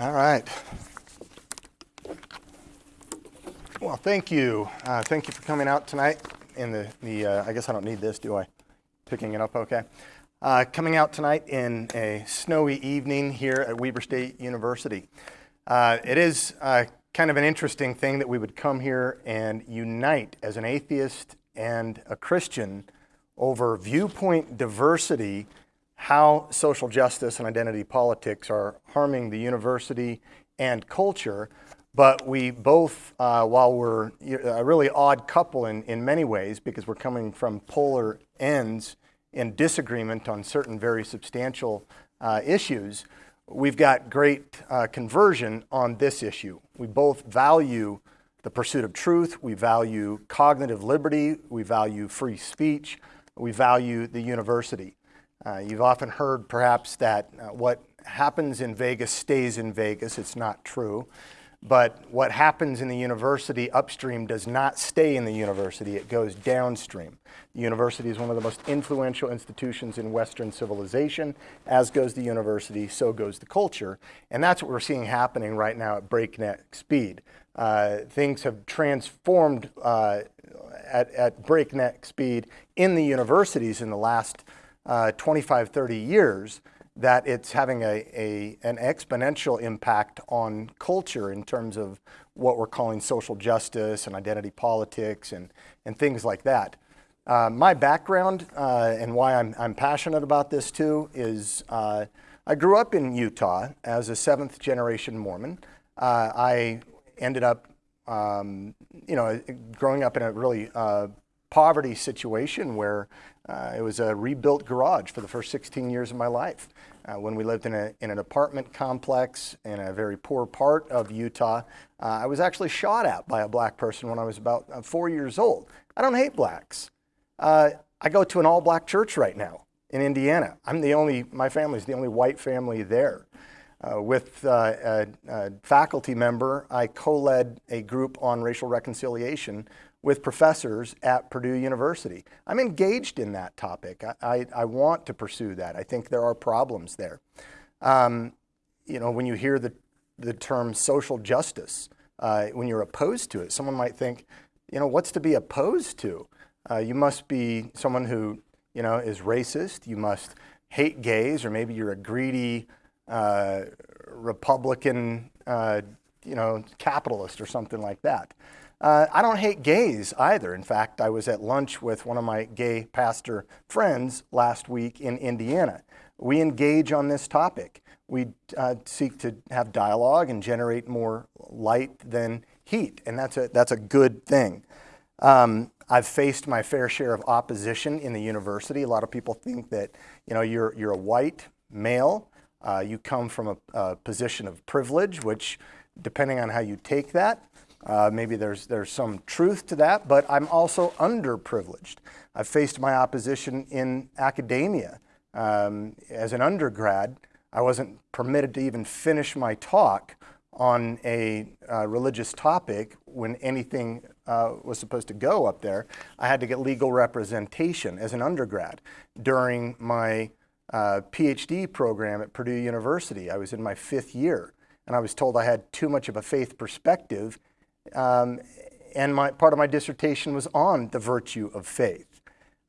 All right. Well, thank you. Uh, thank you for coming out tonight. In the, the uh, I guess I don't need this, do I? Picking it up okay. Uh, coming out tonight in a snowy evening here at Weber State University. Uh, it is uh, kind of an interesting thing that we would come here and unite as an atheist and a Christian over viewpoint diversity how social justice and identity politics are harming the university and culture. But we both, uh, while we're a really odd couple in, in many ways, because we're coming from polar ends in disagreement on certain very substantial uh, issues, we've got great uh, conversion on this issue. We both value the pursuit of truth, we value cognitive liberty, we value free speech, we value the university. Uh, you've often heard perhaps that uh, what happens in Vegas stays in Vegas. It's not true. But what happens in the university upstream does not stay in the university, it goes downstream. The university is one of the most influential institutions in Western civilization, as goes the university, so goes the culture. And that's what we're seeing happening right now at breakneck speed. Uh, things have transformed uh, at, at breakneck speed in the universities in the last uh, 25, 30 years that it's having a, a, an exponential impact on culture in terms of what we're calling social justice and identity politics and, and things like that. Uh, my background uh, and why I'm, I'm passionate about this too is uh, I grew up in Utah as a seventh generation Mormon. Uh, I ended up, um, you know, growing up in a really uh, poverty situation where uh, it was a rebuilt garage for the first 16 years of my life. Uh, when we lived in, a, in an apartment complex in a very poor part of Utah, uh, I was actually shot at by a black person when I was about uh, four years old. I don't hate blacks. Uh, I go to an all black church right now in Indiana. I'm the only, my family's the only white family there. Uh, with a, a, faculty member, I co-led a group on racial reconciliation with professors at Purdue University. I'm engaged in that topic. I, I, I want to pursue that. I think there are problems there. Um, you know, when you hear the, the term social justice, uh, when you're opposed to it, someone might think, you know, what's to be opposed to? Uh, you must be someone who, you know, is racist. You must hate gays, or maybe you're a greedy uh, Republican, uh, you know, capitalist or something like that. Uh, I don't hate gays either. In fact, I was at lunch with one of my gay pastor friends last week in Indiana. We engage on this topic. We uh, seek to have dialogue and generate more light than heat, and that's a, that's a good thing. Um, I've faced my fair share of opposition in the university. A lot of people think that you know you're, you're a white male, uh, you come from a, a position of privilege, which depending on how you take that, uh, maybe there's, there's some truth to that, but I'm also underprivileged. I've faced my opposition in academia. Um, as an undergrad, I wasn't permitted to even finish my talk on a uh, religious topic when anything uh, was supposed to go up there. I had to get legal representation as an undergrad. During my uh, PhD program at Purdue University, I was in my fifth year, and I was told I had too much of a faith perspective um, and my, part of my dissertation was on the virtue of faith.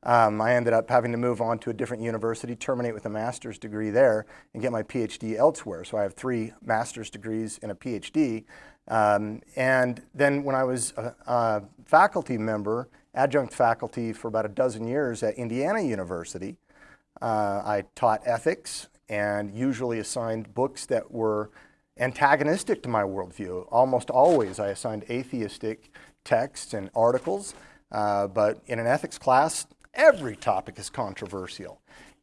Um, I ended up having to move on to a different university, terminate with a master's degree there, and get my PhD elsewhere. So I have three master's degrees and a PhD. Um, and then when I was a, a, faculty member, adjunct faculty for about a dozen years at Indiana University, uh, I taught ethics and usually assigned books that were antagonistic to my worldview. Almost always I assigned atheistic texts and articles, uh, but in an ethics class, every topic is controversial.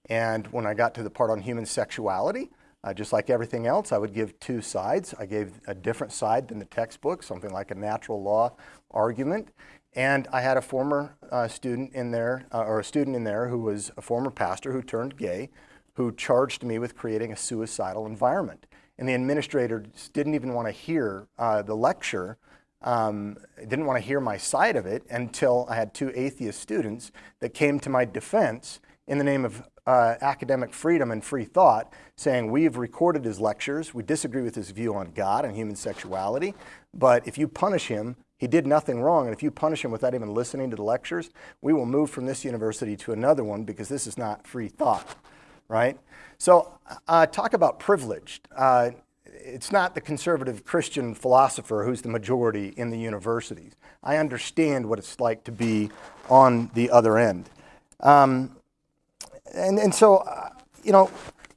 And when I got to the part on human sexuality, uh, just like everything else, I would give two sides. I gave a different side than the textbook, something like a natural law argument. And I had a former uh, student in there, uh, or a student in there who was a former pastor who turned gay, who charged me with creating a suicidal environment and the administrators didn't even want to hear uh, the lecture, um, didn't want to hear my side of it until I had two atheist students that came to my defense in the name of uh, academic freedom and free thought, saying we've recorded his lectures, we disagree with his view on God and human sexuality, but if you punish him, he did nothing wrong, and if you punish him without even listening to the lectures, we will move from this university to another one because this is not free thought, right? So uh, talk about privileged. Uh, it's not the conservative Christian philosopher who's the majority in the universities. I understand what it's like to be on the other end. Um, and, and so, uh, you know,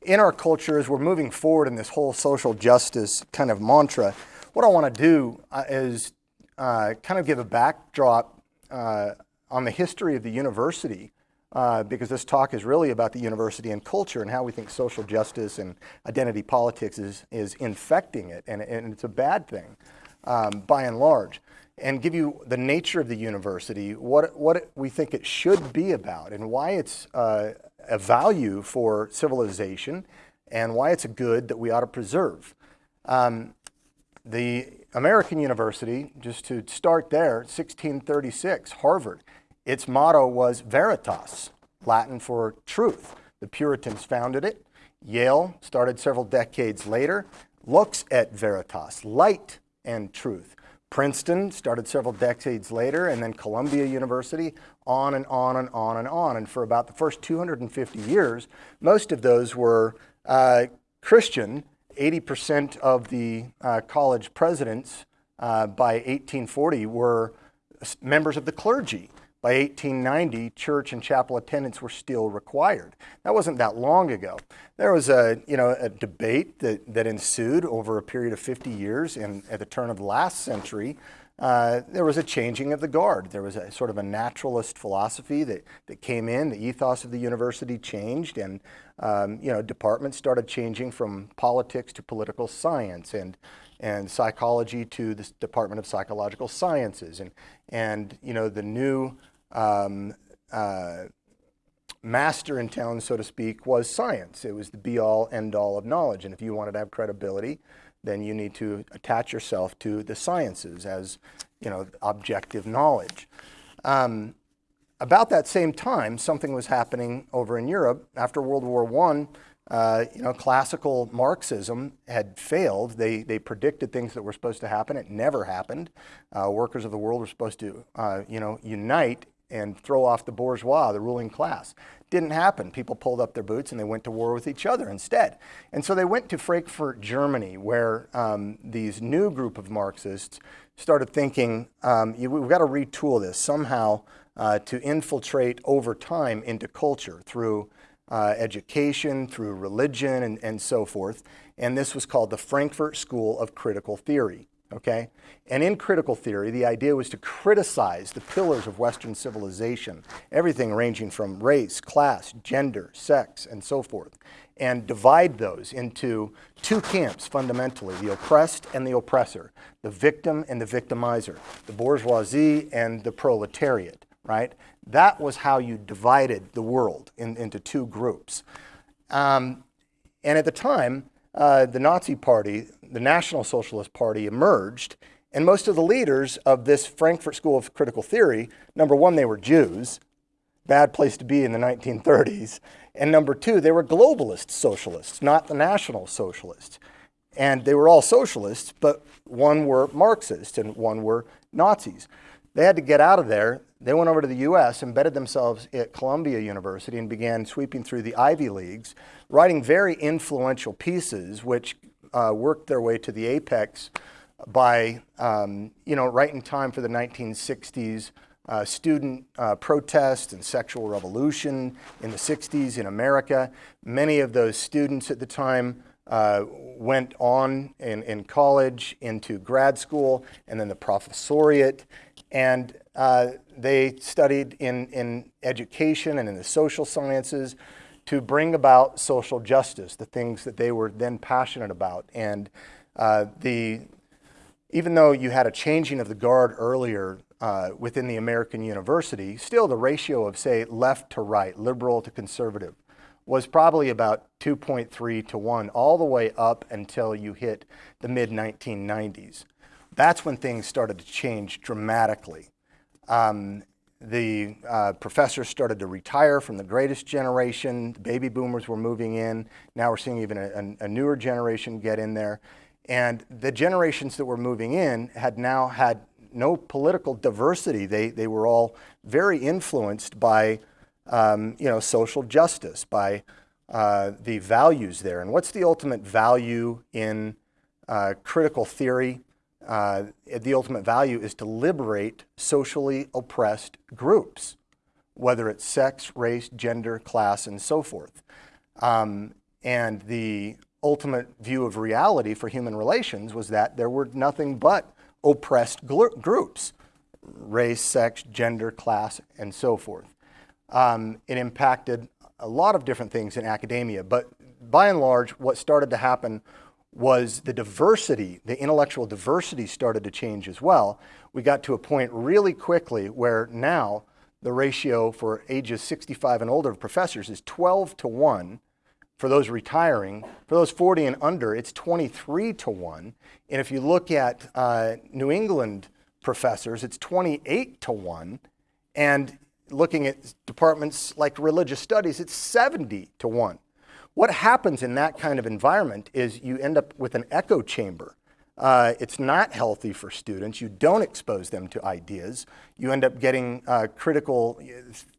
in our culture, as we're moving forward in this whole social justice kind of mantra, what I want to do uh, is uh, kind of give a backdrop uh, on the history of the university uh, because this talk is really about the university and culture and how we think social justice and identity politics is, is infecting it, and, and it's a bad thing um, by and large. And give you the nature of the university, what, what we think it should be about, and why it's uh, a value for civilization, and why it's a good that we ought to preserve. Um, the American University, just to start there, 1636, Harvard, its motto was Veritas, Latin for truth. The Puritans founded it. Yale, started several decades later, Lux et Veritas, light and truth. Princeton started several decades later, and then Columbia University, on and on and on and on. And for about the first 250 years, most of those were uh, Christian 80% of the uh, college presidents uh, by 1840 were members of the clergy. By 1890, church and chapel attendance were still required. That wasn't that long ago. There was a, you know, a debate that, that ensued over a period of 50 years and at the turn of the last century uh, there was a changing of the guard. There was a sort of a naturalist philosophy that, that came in. The ethos of the university changed, and um, you know, departments started changing from politics to political science, and and psychology to the Department of Psychological Sciences, and and you know, the new um, uh, master in town, so to speak, was science. It was the be-all, end-all of knowledge, and if you wanted to have credibility then you need to attach yourself to the sciences as you know, objective knowledge. Um, about that same time, something was happening over in Europe. After World War I, uh, you know, classical Marxism had failed. They, they predicted things that were supposed to happen. It never happened. Uh, workers of the world were supposed to, uh, you know, unite and throw off the bourgeois, the ruling class. Didn't happen. People pulled up their boots and they went to war with each other instead. And so they went to Frankfurt, Germany, where um, these new group of Marxists started thinking, um, we've got to retool this somehow uh, to infiltrate over time into culture through uh, education, through religion, and, and so forth. And this was called the Frankfurt School of Critical Theory okay? And in critical theory, the idea was to criticize the pillars of Western civilization, everything ranging from race, class, gender, sex, and so forth, and divide those into two camps fundamentally, the oppressed and the oppressor, the victim and the victimizer, the bourgeoisie and the proletariat, right? That was how you divided the world in, into two groups. Um, and at the time, uh, the Nazi Party, the National Socialist Party emerged, and most of the leaders of this Frankfurt School of Critical Theory, number one, they were Jews, bad place to be in the 1930s, and number two, they were globalist socialists, not the National Socialists. And they were all socialists, but one were Marxist and one were Nazis. They had to get out of there. They went over to the US, embedded themselves at Columbia University, and began sweeping through the Ivy Leagues, writing very influential pieces, which uh, worked their way to the apex by, um, you know, right in time for the 1960s uh, student uh, protest and sexual revolution in the 60s in America. Many of those students at the time uh, went on in, in college into grad school and then the professoriate. And uh, they studied in, in education and in the social sciences to bring about social justice, the things that they were then passionate about. And uh, the, even though you had a changing of the guard earlier uh, within the American university, still the ratio of, say, left to right, liberal to conservative, was probably about 2.3 to 1, all the way up until you hit the mid 1990s. That's when things started to change dramatically. Um, the uh, professors started to retire from the greatest generation. The baby boomers were moving in. Now we're seeing even a, a, newer generation get in there. And the generations that were moving in had now had no political diversity. They, they were all very influenced by um, you know, social justice, by uh, the values there. And what's the ultimate value in uh, critical theory? Uh, the ultimate value is to liberate socially oppressed groups, whether it's sex, race, gender, class, and so forth. Um, and the ultimate view of reality for human relations was that there were nothing but oppressed groups, race, sex, gender, class, and so forth. Um, it impacted a lot of different things in academia, but by and large, what started to happen was the diversity, the intellectual diversity started to change as well. We got to a point really quickly where now the ratio for ages 65 and older of professors is 12 to 1 for those retiring. For those 40 and under, it's 23 to 1. And if you look at uh, New England professors, it's 28 to 1. And looking at departments like religious studies, it's 70 to 1. What happens in that kind of environment is you end up with an echo chamber. Uh, it's not healthy for students. You don't expose them to ideas. You end up getting uh, critical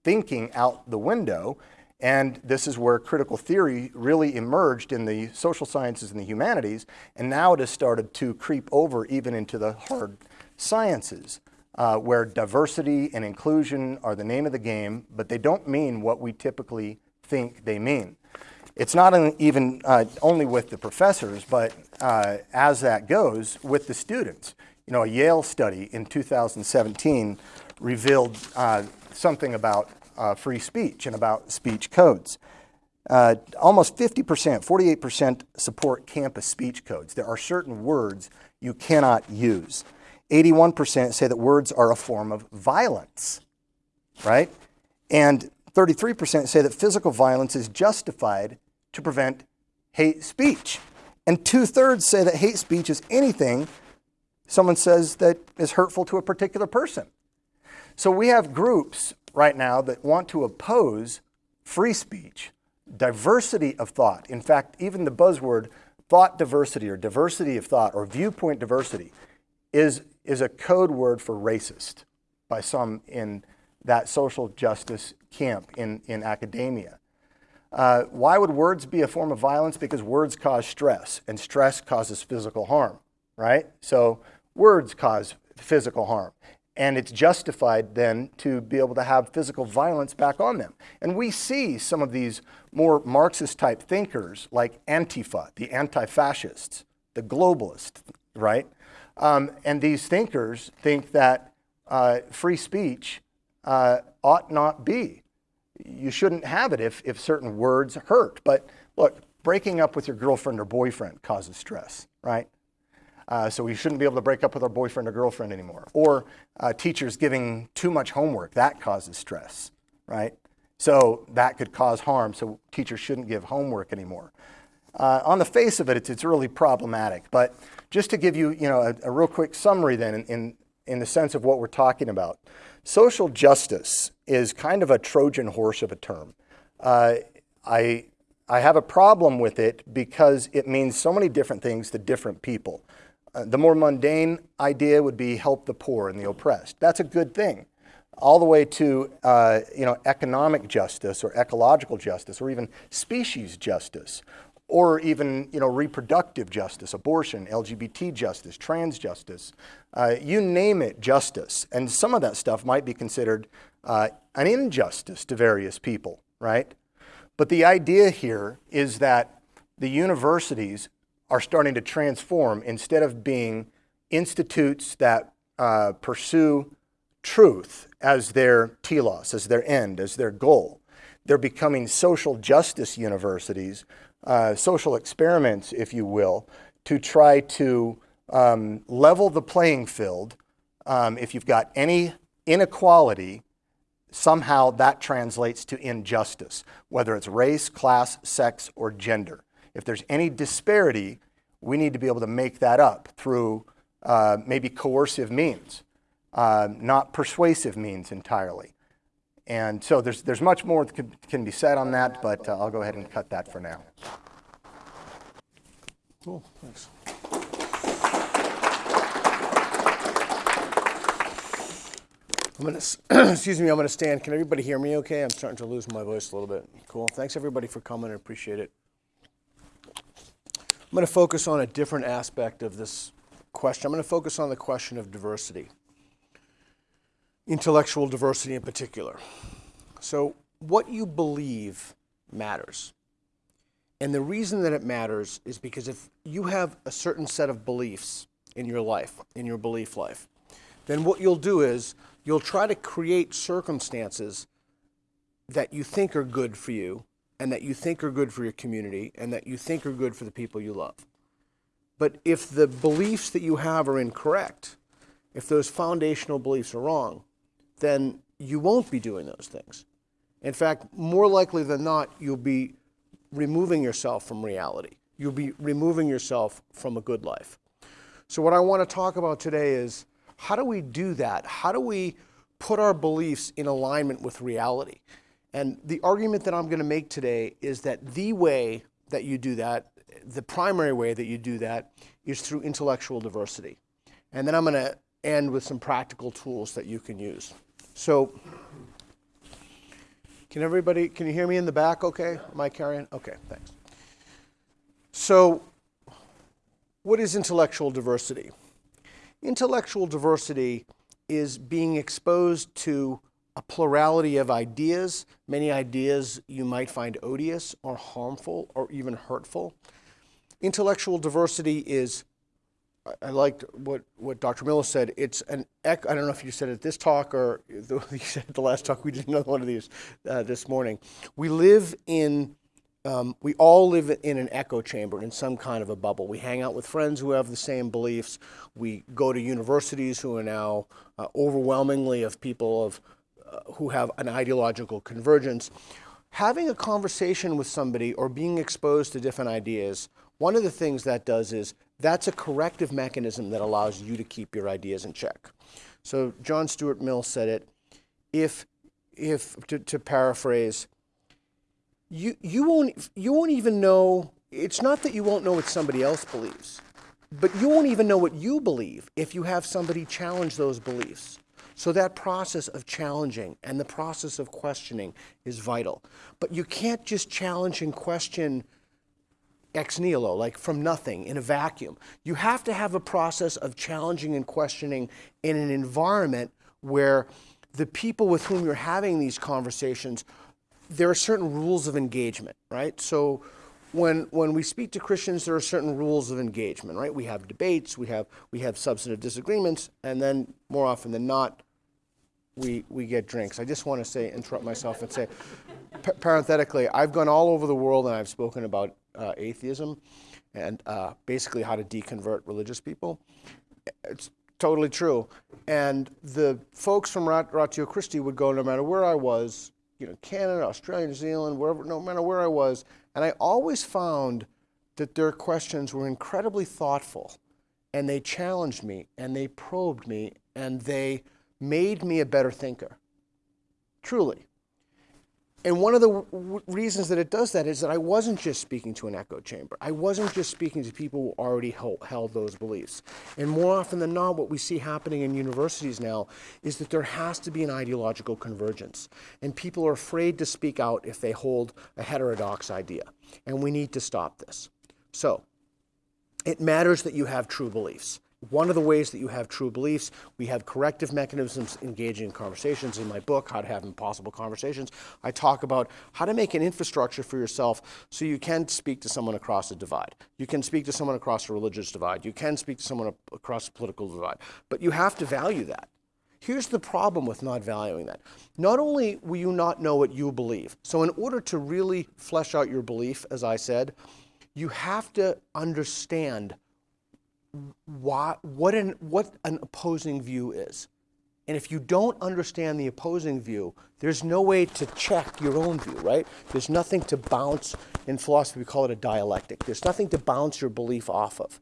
thinking out the window. And this is where critical theory really emerged in the social sciences and the humanities. And now it has started to creep over even into the hard sciences, uh, where diversity and inclusion are the name of the game, but they don't mean what we typically think they mean. It's not even uh, only with the professors, but uh, as that goes, with the students. You know, a Yale study in 2017 revealed uh, something about uh, free speech and about speech codes. Uh, almost 50%, 48% support campus speech codes. There are certain words you cannot use. 81% say that words are a form of violence, right? And 33% say that physical violence is justified to prevent hate speech. And two thirds say that hate speech is anything someone says that is hurtful to a particular person. So we have groups right now that want to oppose free speech, diversity of thought. In fact, even the buzzword thought diversity or diversity of thought or viewpoint diversity is, is a code word for racist by some in that social justice camp in, in academia. Uh, why would words be a form of violence? Because words cause stress, and stress causes physical harm, right? So words cause physical harm. And it's justified then to be able to have physical violence back on them. And we see some of these more Marxist type thinkers like Antifa, the anti fascists, the globalists, right? Um, and these thinkers think that uh, free speech uh, ought not be you shouldn't have it if, if certain words hurt. But look, breaking up with your girlfriend or boyfriend causes stress, right? Uh, so we shouldn't be able to break up with our boyfriend or girlfriend anymore. Or uh, teachers giving too much homework, that causes stress, right? So that could cause harm, so teachers shouldn't give homework anymore. Uh, on the face of it, it's, it's really problematic. But just to give you, you know, a, a real quick summary then in, in, in the sense of what we're talking about. Social justice is kind of a Trojan horse of a term. Uh, I, I have a problem with it because it means so many different things to different people. Uh, the more mundane idea would be help the poor and the oppressed. That's a good thing. All the way to uh, you know, economic justice or ecological justice or even species justice or even you know, reproductive justice, abortion, LGBT justice, trans justice, uh, you name it justice. And some of that stuff might be considered uh, an injustice to various people, right? But the idea here is that the universities are starting to transform instead of being institutes that uh, pursue truth as their telos, as their end, as their goal. They're becoming social justice universities uh, social experiments, if you will, to try to um, level the playing field. Um, if you've got any inequality, somehow that translates to injustice, whether it's race, class, sex, or gender. If there's any disparity, we need to be able to make that up through uh, maybe coercive means. uh, not persuasive means entirely. And so there's, there's much more that can, can be said on that, but uh, I'll go ahead and cut that for now. Cool, thanks. I'm gonna, excuse me, I'm gonna stand. Can everybody hear me okay? I'm starting to lose my voice a little bit. Cool, thanks everybody for coming, I appreciate it. I'm gonna focus on a different aspect of this question. I'm gonna focus on the question of diversity. Intellectual diversity in particular. So, what you believe matters. And the reason that it matters is because if you have a certain set of beliefs in your life, in your belief life, then what you'll do is you'll try to create circumstances that you think are good for you and that you think are good for your community and that you think are good for the people you love. But if the beliefs that you have are incorrect, if those foundational beliefs are wrong, then you won't be doing those things. In fact, more likely than not, you'll be removing yourself from reality. You'll be removing yourself from a good life. So, what I want to talk about today is how do we do that? How do we put our beliefs in alignment with reality? And the argument that I'm going to make today is that the way that you do that, the primary way that you do that, is through intellectual diversity. And then I'm going to end with some practical tools that you can use. So, can everybody, can you hear me in the back okay? Am I carrying? Okay, thanks. So, what is intellectual diversity? Intellectual diversity is being exposed to a plurality of ideas. Many ideas you might find odious or harmful or even hurtful. Intellectual diversity is, I- liked what, what Dr. Miller said. It's an, ec- I don't know if you said it at this talk or the, you said the last talk. We did another one of these uh, this morning. We live in um, we all live in an echo chamber in some kind of a bubble. We hang out with friends who have the same beliefs. We go to universities who are now uh, overwhelmingly of people of uh, who have an ideological convergence. Having a conversation with somebody or being exposed to different ideas, one of the things that does is that's a corrective mechanism that allows you to keep your ideas in check. So John Stuart Mill said it. If, if to, to paraphrase, you you won't you won't even know it's not that you won't know what somebody else believes but you won't even know what you believe if you have somebody challenge those beliefs so that process of challenging and the process of questioning is vital but you can't just challenge and question ex nihilo, like from nothing in a vacuum. You have to have a process of challenging and questioning in an environment where the people with whom you're having these conversations, there are certain rules of engagement, right? So when when we speak to Christians, there are certain rules of engagement, right? We have debates, we have we have substantive disagreements, and then more often than not, we, we get drinks. I just want to say, interrupt myself and say, pa- parenthetically, I've gone all over the world and I've spoken about uh, atheism and uh, basically how to deconvert religious people. It's totally true. And the folks from Rat- Ratio Christi would go no matter where I was, you know, Canada, Australia, New Zealand, wherever, no matter where I was, and I always found that their questions were incredibly thoughtful and they challenged me and they probed me and they made me a better thinker. Truly. And one of the reasons that it does that is that I wasn't just speaking to an echo chamber. I wasn't just speaking to people who already held those beliefs. And more often than not, what we see happening in universities now is that there has to be an ideological convergence. And people are afraid to speak out if they hold a heterodox idea. And we need to stop this. So, it matters that you have true beliefs. One of the ways that you have true beliefs, we have corrective mechanisms engaging in conversations. In my book, How to Have Impossible Conversations, I talk about how to make an infrastructure for yourself so you can speak to someone across a divide. You can speak to someone across a religious divide. You can speak to someone across a political divide. But you have to value that. Here's the problem with not valuing that. Not only will you not know what you believe, so in order to really flesh out your belief, as I said, you have to understand why, what, an, what an opposing view is. And if you don't understand the opposing view, there's no way to check your own view, right? There's nothing to bounce, in philosophy, we call it a dialectic. There's nothing to bounce your belief off of.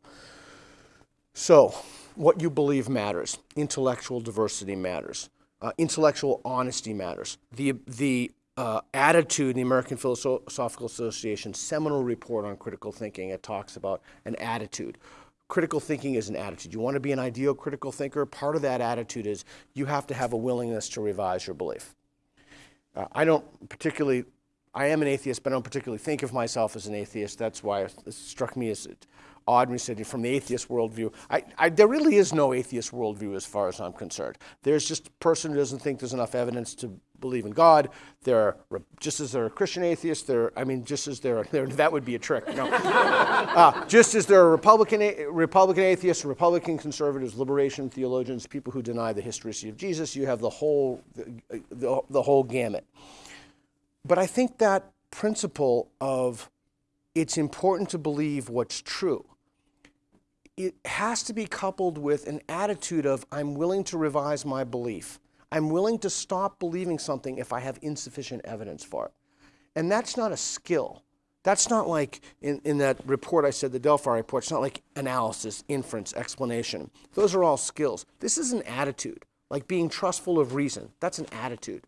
So, what you believe matters. Intellectual diversity matters. Uh, intellectual honesty matters. The, the uh, attitude, the American Philosophical Association seminal report on critical thinking, it talks about an attitude. Critical thinking is an attitude. You want to be an ideal critical thinker? Part of that attitude is you have to have a willingness to revise your belief. Uh, I don't particularly, I am an atheist, but I don't particularly think of myself as an atheist. That's why it struck me as odd when said from the atheist worldview. I, I, there really is no atheist worldview as far as I'm concerned. There's just a person who doesn't think there's enough evidence to believe in God. There are, just as there are Christian atheists, there, I mean, just as there are, there, that would be a trick. No. uh, just as there are Republican, Republican atheists, Republican conservatives, liberation theologians, people who deny the historicity of Jesus, you have the whole, the, the, the whole gamut. But I think that principle of it's important to believe what's true it has to be coupled with an attitude of I'm willing to revise my belief. I'm willing to stop believing something if I have insufficient evidence for it. And that's not a skill. That's not like in, in that report I said, the Delphi report, it's not like analysis, inference, explanation. Those are all skills. This is an attitude, like being trustful of reason. That's an attitude.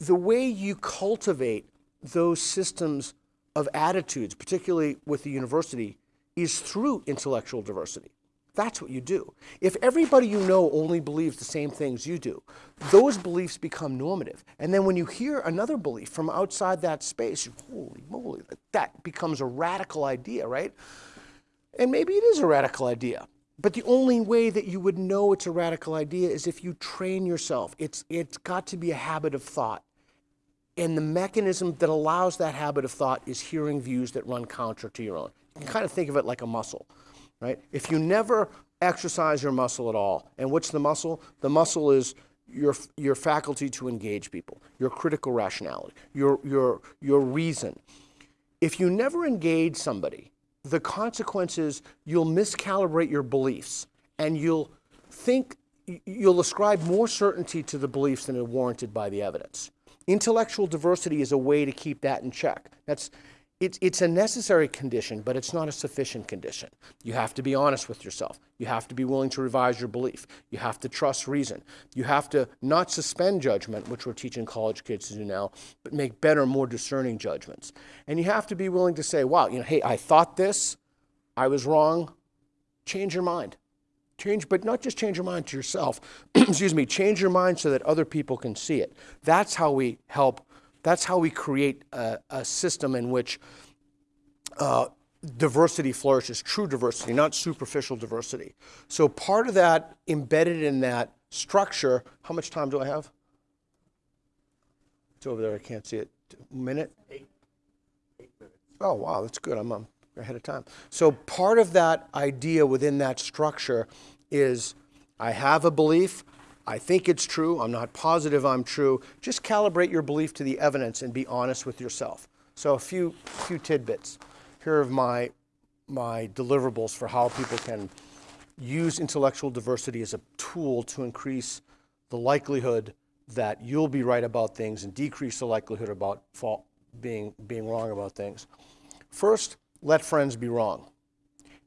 The way you cultivate those systems of attitudes, particularly with the university, is through intellectual diversity. That's what you do. If everybody you know only believes the same things you do, those beliefs become normative. And then when you hear another belief from outside that space, holy moly, that becomes a radical idea, right? And maybe it is a radical idea. But the only way that you would know it's a radical idea is if you train yourself. It's, it's got to be a habit of thought. And the mechanism that allows that habit of thought is hearing views that run counter to your own. Kind of think of it like a muscle, right? If you never exercise your muscle at all, and what's the muscle? The muscle is your, your faculty to engage people, your critical rationality, your, your, your reason. If you never engage somebody, the consequences you'll miscalibrate your beliefs and you'll think you'll ascribe more certainty to the beliefs than are warranted by the evidence. Intellectual diversity is a way to keep that in check. That's it's, it's a necessary condition, but it's not a sufficient condition. You have to be honest with yourself. You have to be willing to revise your belief. You have to trust reason. You have to not suspend judgment, which we're teaching college kids to do now, but make better, more discerning judgments. And you have to be willing to say, wow, you know, hey, I thought this, I was wrong. Change your mind. Change, but not just change your mind to yourself. Excuse me, change your mind so that other people can see it. That's how we help that's how we create a, a system in which uh, diversity flourishes, true diversity, not superficial diversity. So part of that embedded in that structure, how much time do I have? It's over there, I can't see it. A minute? Eight. Eight minutes. Oh, wow, that's good. I'm um, ahead of time. So part of that idea within that structure is I have a belief, I think it's true. I'm not positive I'm true. Just calibrate your belief to the evidence and be honest with yourself. So a few, few tidbits. Here are my, my deliverables for how people can use intellectual diversity as a tool to increase the likelihood that you'll be right about things and decrease the likelihood about fault, being, being wrong about things. First, let friends be wrong.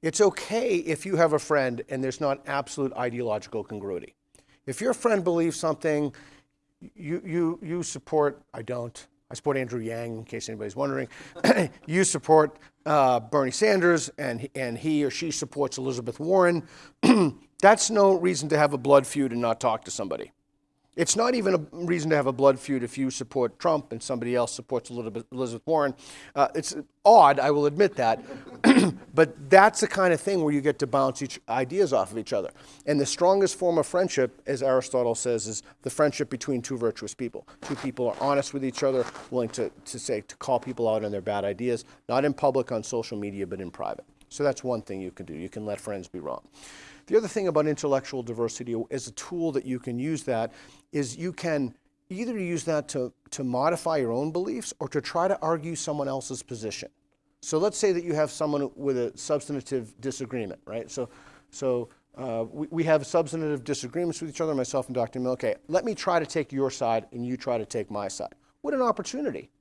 It's okay if you have a friend and there's not absolute ideological congruity. If your friend believes something, you, you, you support, I don't, I support Andrew Yang, in case anybody's wondering. you support uh, Bernie Sanders, and, and he or she supports Elizabeth Warren. That's no reason to have a blood feud and not talk to somebody. It's not even a reason to have a blood feud if you support Trump and somebody else supports a little bit Elizabeth Warren. Uh, it's odd, I will admit that, but that's the kind of thing where you get to bounce each ideas off of each other. And the strongest form of friendship, as Aristotle says, is the friendship between two virtuous people. Two people are honest with each other, willing to, to say to call people out on their bad ideas, not in public on social media, but in private. So that's one thing you can do. You can let friends be wrong. The other thing about intellectual diversity is a tool that you can use that is you can either use that to, to modify your own beliefs or to try to argue someone else's position. So let's say that you have someone with a substantive disagreement, right? So, so uh, we, we have substantive disagreements with each other, myself and Dr. Mill. Okay, let me try to take your side and you try to take my side. What an opportunity.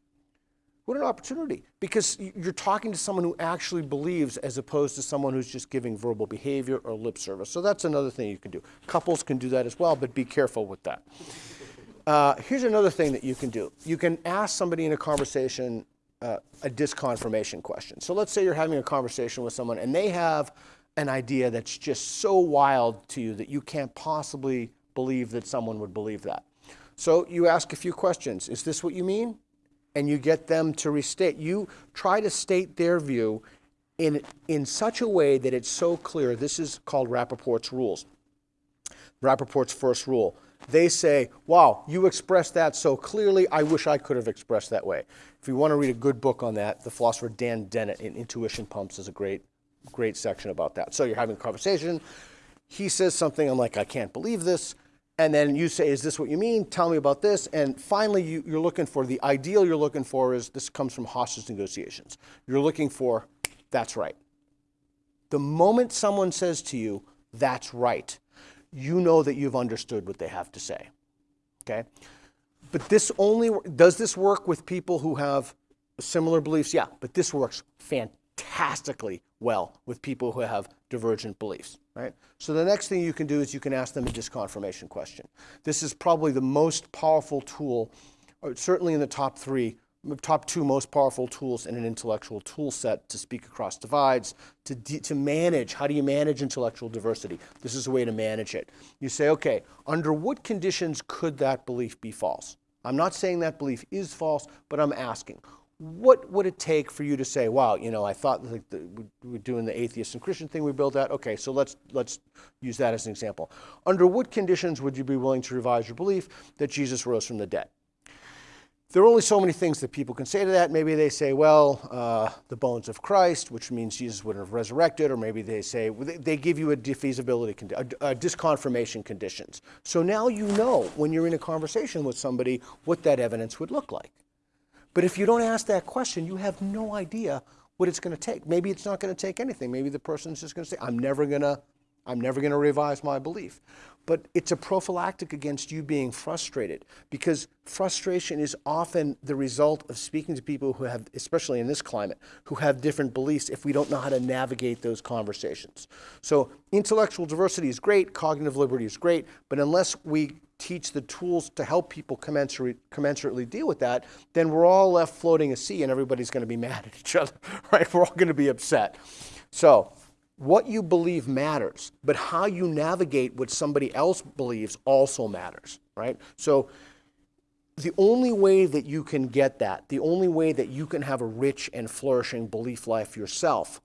What an opportunity. Because you're talking to someone who actually believes as opposed to someone who's just giving verbal behavior or lip service. So that's another thing you can do. Couples can do that as well, but be careful with that. Uh, here's another thing that you can do. You can ask somebody in a conversation uh, a disconfirmation question. So let's say you're having a conversation with someone and they have an idea that's just so wild to you that you can't possibly believe that someone would believe that. So you ask a few questions. Is this what you mean? And you get them to restate. You try to state their view in, in such a way that it's so clear. This is called Rapoport's rules. Rapoport's first rule. They say, Wow, you expressed that so clearly, I wish I could have expressed that way. If you want to read a good book on that, the philosopher Dan Dennett in Intuition Pumps is a great, great section about that. So you're having a conversation. He says something, I'm like, I can't believe this. And then you say, Is this what you mean? Tell me about this. And finally, you, you're looking for the ideal you're looking for is this comes from hostage negotiations. You're looking for, That's right. The moment someone says to you, That's right, you know that you've understood what they have to say. Okay? But this only does this work with people who have similar beliefs? Yeah, but this works fantastically well with people who have divergent beliefs, right? So the next thing you can do is you can ask them a disconfirmation question. This is probably the most powerful tool, certainly in the top three top two most powerful tools in an intellectual tool set to speak across divides, to, to manage. How do you manage intellectual diversity? This is a way to manage it. You say, okay, under what conditions could that belief be false? I'm not saying that belief is false, but I'm asking, what would it take for you to say, wow, you know, I thought like the, we're doing the atheist and Christian thing we built out. Okay, so let's let's use that as an example. Under what conditions would you be willing to revise your belief that Jesus rose from the dead? there are only so many things that people can say to that. Maybe they say, well, uh, the bones of Christ, which means Jesus wouldn't have resurrected, or maybe they say, they give you a defeasibility, a, a disconfirmation conditions. So now you know when you're in a conversation with somebody what that evidence would look like. But if you don't ask that question, you have no idea what it's going to take. Maybe it's not going to take anything. Maybe the person's just going to say, I'm never going to I'm never going to revise my belief. But it's a prophylactic against you being frustrated because frustration is often the result of speaking to people who have, especially in this climate, who have different beliefs if we don't know how to navigate those conversations. So intellectual diversity is great, cognitive liberty is great, but unless we teach the tools to help people commensurate, commensurately deal with that, then we're all left floating a sea and everybody's going to be mad at each other, right? We're all going to be upset. So what you believe matters, but how you navigate what somebody else believes also matters, right? So the only way that you can get that, the only way that you can have a rich and flourishing belief life yourself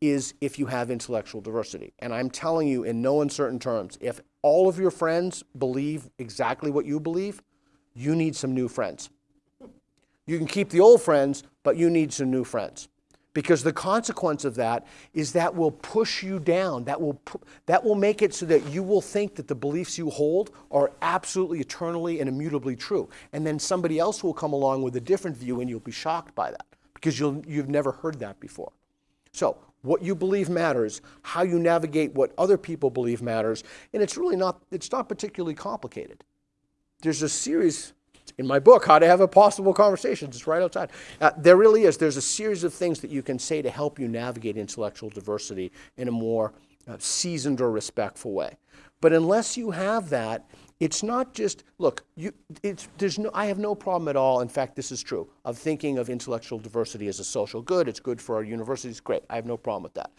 is if you have intellectual diversity. And I'm telling you in no uncertain terms, if all of your friends believe exactly what you believe, you need some new friends. You can keep the old friends, but you need some new friends. Because the consequence of that is that will push you down. That will that will make it so that you will think that the beliefs you hold are absolutely eternally and immutably true. And then somebody else will come along with a different view and you'll be shocked by that because you'll you've never heard that before. So what you believe matters how you navigate what other people believe matters and it's really not it's not particularly complicated there's a series in my book, How to Have Impossible Conversation. It's right outside. Uh, there really is. There's a series of things that you can say to help you navigate intellectual diversity in a more uh, seasoned or respectful way. But unless you have that, it's not just look. You, it's, there's no. I have no problem at all. In fact, this is true of thinking of intellectual diversity as a social good. It's good for our universities. Great. I have no problem with that.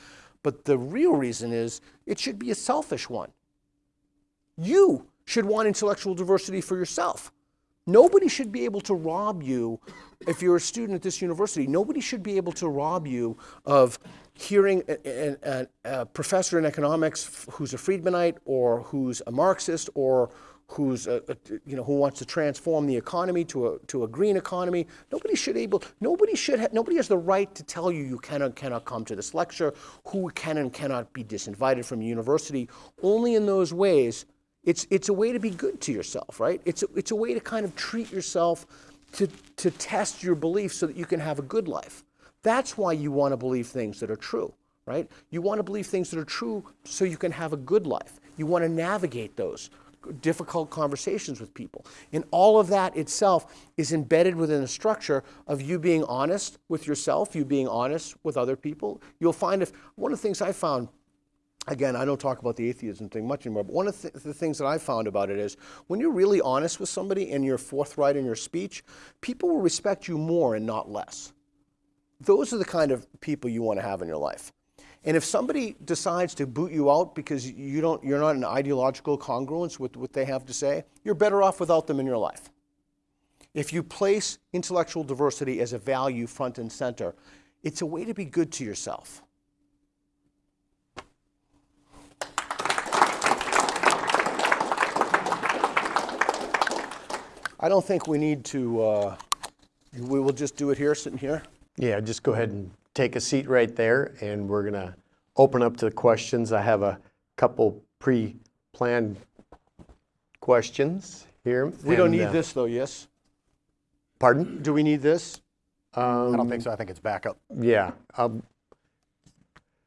But the real reason is it should be a selfish one. You should want intellectual diversity for yourself. Nobody should be able to rob you, if you're a student at this university, nobody should be able to rob you of hearing a, a, a professor in economics who's a Friedmanite or who's a Marxist or who's uh, uh, a, a, you know who wants to transform the economy to a to a green economy. Nobody should able nobody should ha- nobody has the right to tell you you cannot cannot come to this lecture, who can and cannot be disinvited from university. Only in those ways it's, it's a way to be good to yourself, right? It's a, it's a way to kind of treat yourself to, to test your beliefs so that you can have a good life. That's why you want to believe things that are true, right? You want to believe things that are true so you can have a good life. You want to navigate those difficult conversations with people. And all of that itself is embedded within the structure of you being honest with yourself, you being honest with other people. You'll find if one of the things I found again, I don't talk about the atheism thing much anymore, but one of the, th- the things that I found about it is when you're really honest with somebody and you're forthright in your speech, people will respect you more and not less. Those are the kind of people you want to have in your life. And if somebody decides to boot you out because you don't, you're not in ideological congruence with what they have to say, you're better off without them in your life. If you place intellectual diversity as a value front and center, it's a way to be good to yourself. I don't think we need to, uh, we will just do it here, sitting here. Yeah, just go ahead and take a seat right there, and we're going to open up to the questions. I have a couple pre-planned questions here. We don't and, need uh, this though, yes? Pardon? Do we need this? I don't think so. I think it's backup. Yeah. um,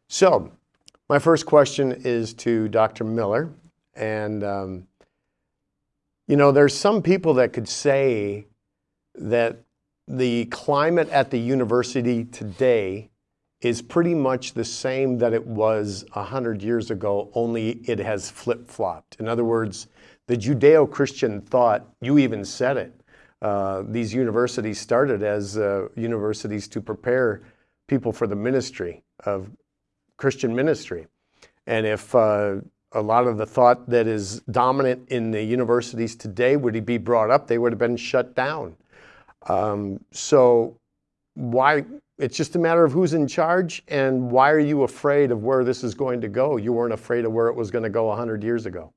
So, my first question is to Dr. Miller. And, um, you know, there's some people that could say that the climate at the university today is pretty much the same that it was 100 years ago, only it has flip flopped. In other words, the Judeo Christian thought, you even said it, uh, these universities started as uh, universities to prepare people for the ministry of Christian ministry. And if uh, a lot of the thought that is dominant in the universities today would be brought up, they would have been shut down. Um, so, why? It's just a matter of who's in charge, and why are you afraid of where this is going to go? You weren't afraid of where it was going to go 100 years ago.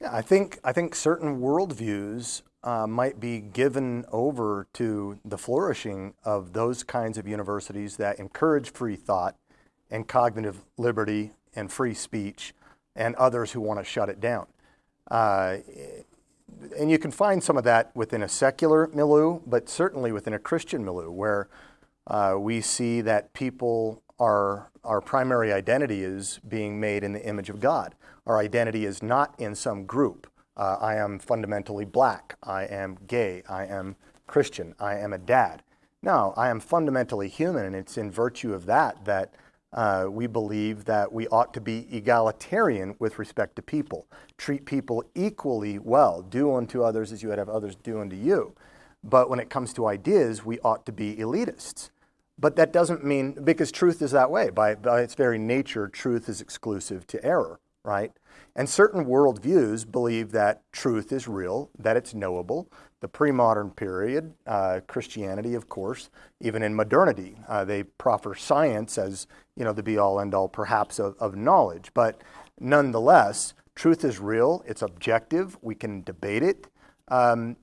Yeah, I think I think certain worldviews uh, might be given over to the flourishing of those kinds of universities that encourage free thought and cognitive liberty and free speech, and others who want to shut it down. Uh, and you can find some of that within a secular milieu, but certainly within a Christian milieu, where uh, we see that people are our primary identity is being made in the image of God. Our identity is not in some group. Uh, I am fundamentally black. I am gay. I am Christian. I am a dad. No, I am fundamentally human, and it's in virtue of that that uh, we believe that we ought to be egalitarian with respect to people, treat people equally well, do unto others as you would have others do unto you. But when it comes to ideas, we ought to be elitists. But that doesn't mean, because truth is that way. By, by its very nature, truth is exclusive to error, right? And certain worldviews believe that truth is real, that it's knowable. The pre modern period, uh, Christianity, of course, even in modernity, uh, they proffer science as you know, the be all end all perhaps of, of knowledge. But nonetheless, truth is real, it's objective, we can debate it. Um,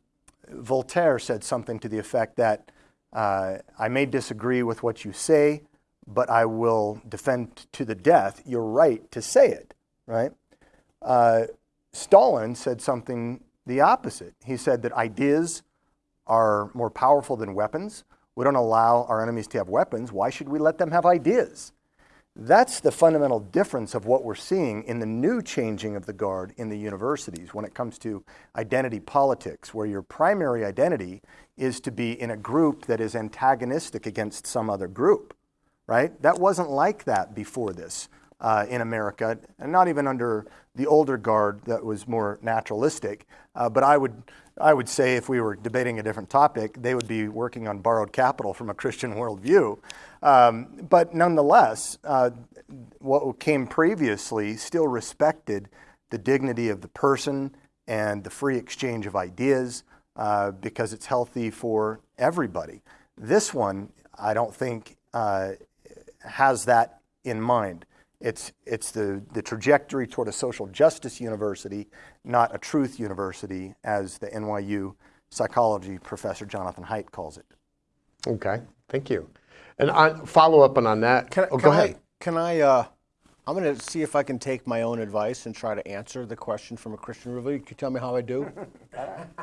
Voltaire said something to the effect that uh, I may disagree with what you say, but I will defend to the death your right to say it, right? Uh, Stalin said something the opposite. He said that ideas are more powerful than weapons. We don't allow our enemies to have weapons. Why should we let them have ideas? That's the fundamental difference of what we're seeing in the new changing of the guard in the universities when it comes to identity politics, where your primary identity is to be in a group that is antagonistic against some other group, right? That wasn't like that before this uh, in America, and not even under the older guard that was more naturalistic. Uh, but I would, I would say if we were debating a different topic, they would be working on borrowed capital from a Christian worldview. Um, but nonetheless, uh, what came previously still respected the dignity of the person and the free exchange of ideas uh, because it's healthy for everybody. This one, I don't think, uh, has that in mind. It's, it's the, the trajectory toward a social justice university, not a truth university, as the NYU psychology professor Jonathan Haidt calls it. Okay, thank you. And on, follow up on, on that. Can, oh, can go ahead. I, can I, uh, I'm going to see if I can take my own advice and try to answer the question from a Christian review. Can you tell me how I do?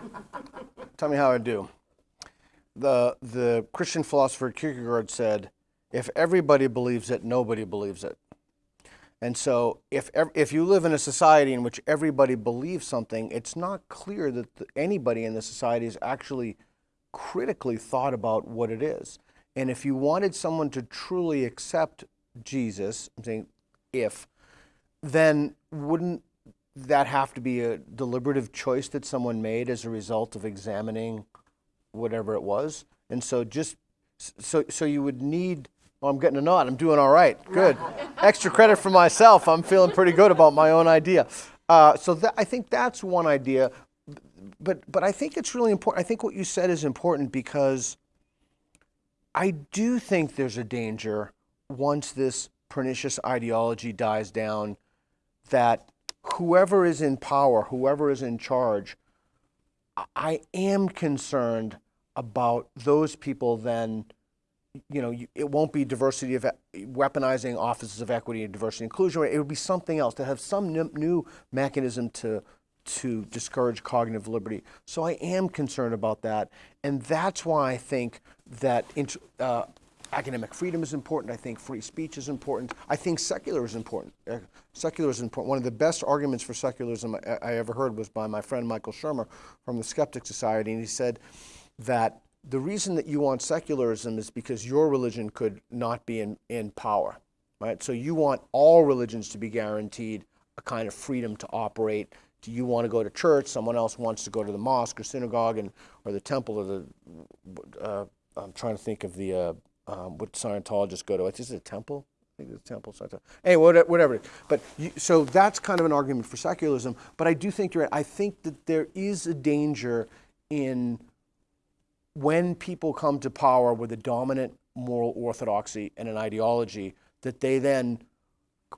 tell me how I do. The, the Christian philosopher Kierkegaard said, if everybody believes it, nobody believes it. And so, if if you live in a society in which everybody believes something, it's not clear that the, anybody in the society has actually critically thought about what it is. And if you wanted someone to truly accept Jesus, I'm saying if, then wouldn't that have to be a deliberative choice that someone made as a result of examining whatever it was? And so just so so you would need oh, I'm getting a nod. I'm doing all right. Good. Extra credit for myself. I'm feeling pretty good about my own idea. Uh, so that, I think that's one idea. But but I think it's really important. I think what you said is important because I do think there's a danger once this pernicious ideology dies down that whoever is in power, whoever is in charge, I am concerned about those people then you know, you, it won't be diversity of weaponizing offices of equity and diversity and inclusion. It would be something else to have some new mechanism to to discourage cognitive liberty. So I am concerned about that, and that's why I think that uh, academic freedom is important. I think free speech is important. I think secular is important. Uh, secular is important. One of the best arguments for secularism I, I ever heard was by my friend Michael Shermer from the Skeptic Society, and he said that the reason that you want secularism is because your religion could not be in, in power, right? So you want all religions to be guaranteed a kind of freedom to operate. Do you want to go to church? Someone else wants to go to the mosque or synagogue and or the temple or the. Uh, I'm trying to think of the uh, um, what Scientologists go to. Is it a temple? I think it's a temple. Anyway, whatever. But you, so that's kind of an argument for secularism. But I do think you're right. I think that there is a danger in when people come to power with a dominant moral orthodoxy and an ideology, that they then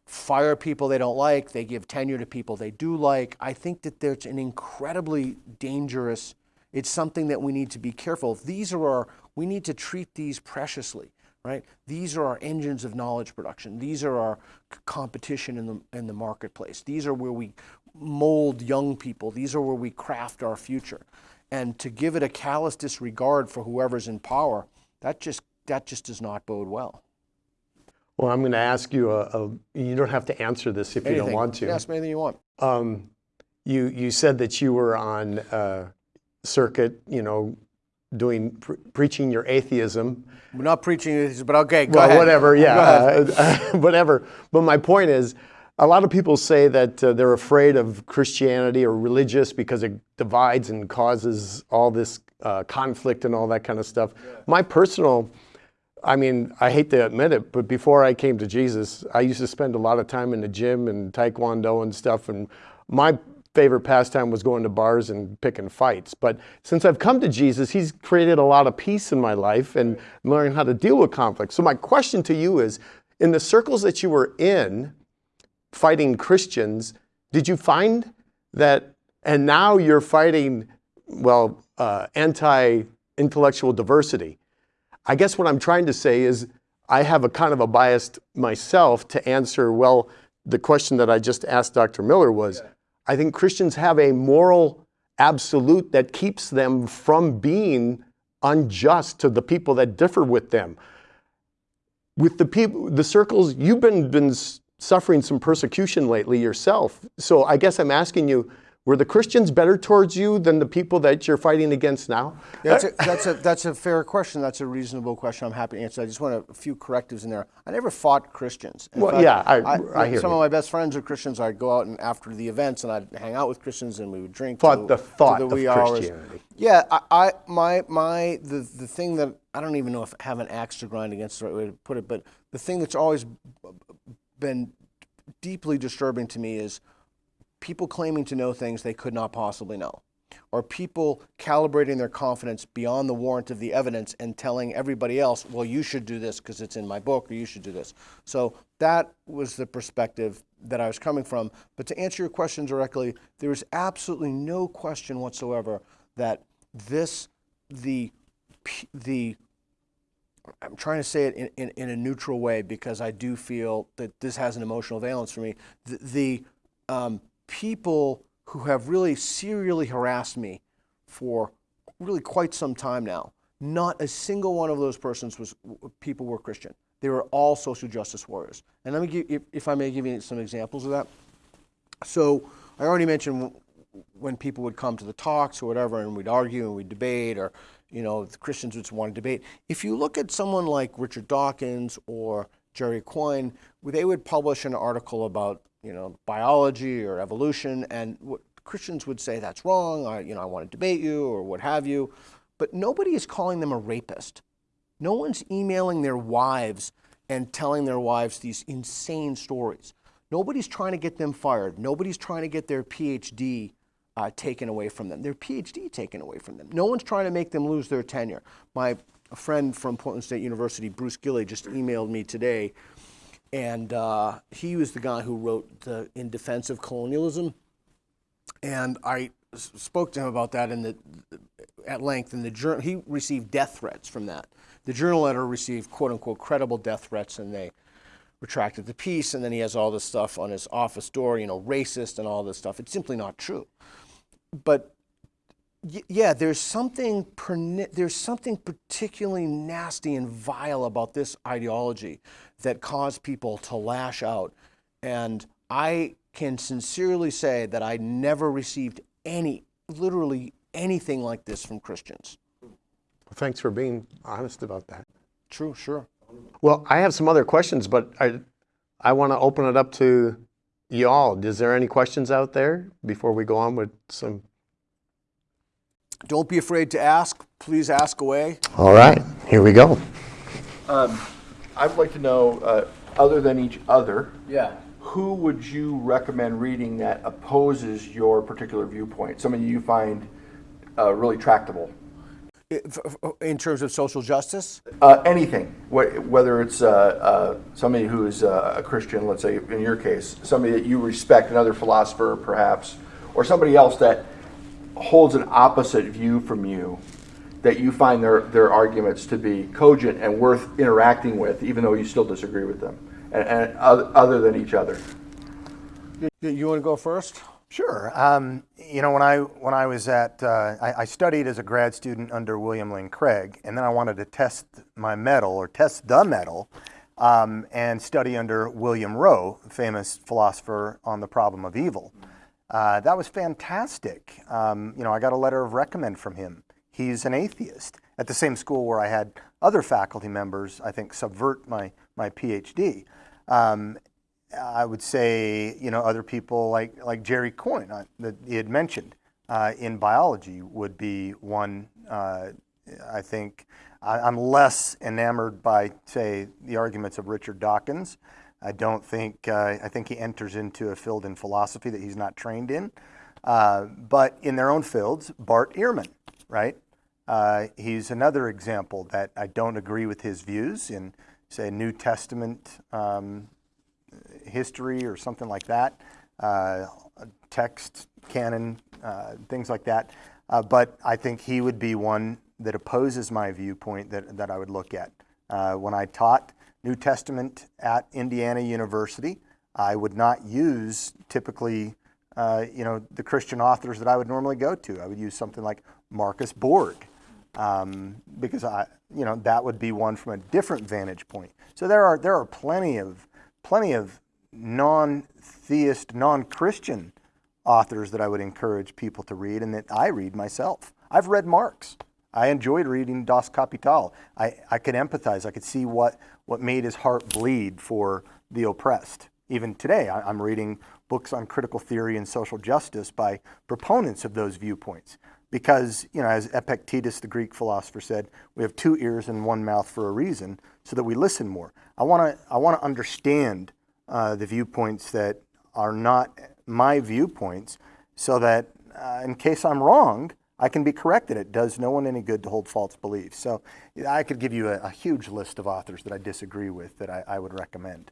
fire people they don't like, they give tenure to people they do like. I think that there's an incredibly dangerous, it's something that we need to be careful. These are our, we need to treat these preciously, right? These are our engines of knowledge production. These are our competition in the, in the marketplace. These are where we mold young people. These are where we craft our future and to give it a callous disregard for whoever's in power, that just that just does not bode well. Well, I'm going to ask you a, a you don't have to answer this if anything. you don't want to. Ask me anything you want. Um, you you said that you were on uh, circuit, you know, doing pre preaching your atheism. We're not preaching atheism, but okay, go well, ahead. whatever, yeah, uh, whatever. But my point is, a lot of people say that uh, they're afraid of Christianity or religious because it divides and causes all this uh, conflict and all that kind of stuff. Yeah. My personal, I mean, I hate to admit it, but before I came to Jesus, I used to spend a lot of time in the gym and taekwondo and stuff. And my favorite pastime was going to bars and picking fights. But since I've come to Jesus, he's created a lot of peace in my life and learning how to deal with conflict. So my question to you is, in the circles that you were in, fighting Christians, did you find that, and now you're fighting, well, uh, anti intellectual diversity? I guess what I'm trying to say is I have a kind of a bias myself to answer, well, the question that I just asked Dr. Miller was yeah. I think Christians have a moral absolute that keeps them from being unjust to the people that differ with them. With the people, the circles, you've been, been suffering some persecution lately yourself. So I guess I'm asking you, were the Christians better towards you than the people that you're fighting against now? Yeah, that's, a, that's, a, that's a fair question. That's a reasonable question. I'm happy to answer. I just want a, few correctives in there. I never fought Christians. In well, fact, yeah, I, I, I, hear Some you. of my best friends are Christians. I'd go out and after the events and I'd hang out with Christians and we would drink. Fought the thought the of Christianity. Hours. Yeah, I, I, my, my, the, the thing that, I don't even know if I have an axe to grind against the right way to put it, but the thing that's always been deeply disturbing to me is people claiming to know things they could not possibly know, or people calibrating their confidence beyond the warrant of the evidence and telling everybody else, well, you should do this because it's in my book, or you should do this. So that was the perspective that I was coming from. But to answer your question directly, there is absolutely no question whatsoever that this, the, the I'm trying to say it in, in, in, a neutral way because I do feel that this has an emotional valence for me. The, the um, people who have really serially harassed me for really quite some time now, not a single one of those persons was people were Christian. They were all social justice warriors. And let me give, if, if I may give you some examples of that. So I already mentioned when people would come to the talks or whatever, and we'd argue and we'd debate, or you know, Christians would want to debate. If you look at someone like Richard Dawkins or Jerry Coyne, they would publish an article about you know biology or evolution, and what Christians would say that's wrong. I, you know, I want to debate you or what have you, but nobody is calling them a rapist. No one's emailing their wives and telling their wives these insane stories. Nobody's trying to get them fired. Nobody's trying to get their PhD uh, taken away from them, their PhD taken away from them. No one's trying to make them lose their tenure. My friend from Portland State University, Bruce Gilley, just emailed me today, and uh, he was the guy who wrote the In Defense of Colonialism. And I spoke to him about that in the, at length. In the journal, he received death threats from that. The journal editor received "quote unquote" credible death threats, and they retracted the piece. And then he has all this stuff on his office door, you know, racist and all this stuff. It's simply not true. But yeah, there's something there's something particularly nasty and vile about this ideology that caused people to lash out. And I can sincerely say that I never received any, literally anything like this from Christians. Well, thanks for being honest about that. True, sure. Well, I have some other questions, but I, I want to open it up to y'all. Is there any questions out there before we go on with some? Don't be afraid to ask. Please ask away. All right, here we go. I'd like to know, uh, other than each other, Yeah. who would you recommend reading that opposes your particular viewpoint? Somebody you find uh, really tractable? In terms of social justice? Uh, anything, whether it's uh, uh, somebody who is uh, a Christian, let's say in your case, somebody that you respect, another philosopher perhaps, or somebody else that holds an opposite view from you, that you find their, their arguments to be cogent and worth interacting with, even though you still disagree with them, and, and other than each other. You want to go first? Sure. Um, you know, when I when I was at, uh, I, I studied as a grad student under William Lane Craig, and then I wanted to test my mettle or test the mettle, um, and study under William Rowe, famous philosopher on the problem of evil. Uh, that was fantastic. Um, you know, I got a letter of recommend from him. He's an atheist at the same school where I had other faculty members, I think, subvert my my PhD. Um, I would say, you know, other people like, like Jerry Coyne uh, that he had mentioned uh, in biology would be one. Uh, I think I, I'm less enamored by, say, the arguments of Richard Dawkins. I don't think, uh, I think he enters into a field in philosophy that he's not trained in. Uh, but in their own fields, Bart Ehrman, right? Uh, he's another example that I don't agree with his views in, say, New Testament um, history or something like that, uh, text, canon, uh, things like that. Uh, but I think he would be one that opposes my viewpoint that, that I would look at. Uh, when I taught New Testament at Indiana University, I would not use typically, uh, you know, the Christian authors that I would normally go to. I would use something like Marcus Borg, um, because I, you know, that would be one from a different vantage point. So there are there are plenty of plenty of non-theist, non-Christian authors that I would encourage people to read and that I read myself. I've read Marx. I enjoyed reading Das Kapital. I, I could empathize. I could see what, what made his heart bleed for the oppressed. Even today, I, I'm reading books on critical theory and social justice by proponents of those viewpoints. Because, you know, as Epictetus, the Greek philosopher, said, we have two ears and one mouth for a reason, so that we listen more. I want to I want to understand uh, the viewpoints that are not my viewpoints, so that uh, in case I'm wrong, I can be corrected. It does no one any good to hold false beliefs. So I could give you a, a huge list of authors that I disagree with that I, I would recommend.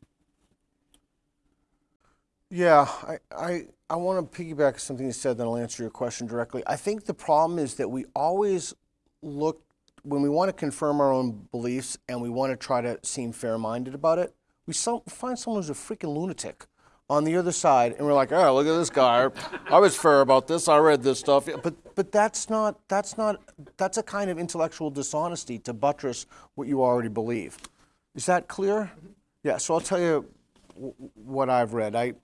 Yeah, I, I, I want to piggyback something you said, then I'll answer your question directly. I think the problem is that we always look, when we want to confirm our own beliefs and we want to try to seem fair minded about it, we some, find someone who's a freaking lunatic on the other side and we're like, oh, look at this guy. I was fair about this. I read this stuff. But, but that's not, that's not, that's a kind of intellectual dishonesty to buttress what you already believe. Is that clear? Yeah, so I'll tell you w- what I've read. I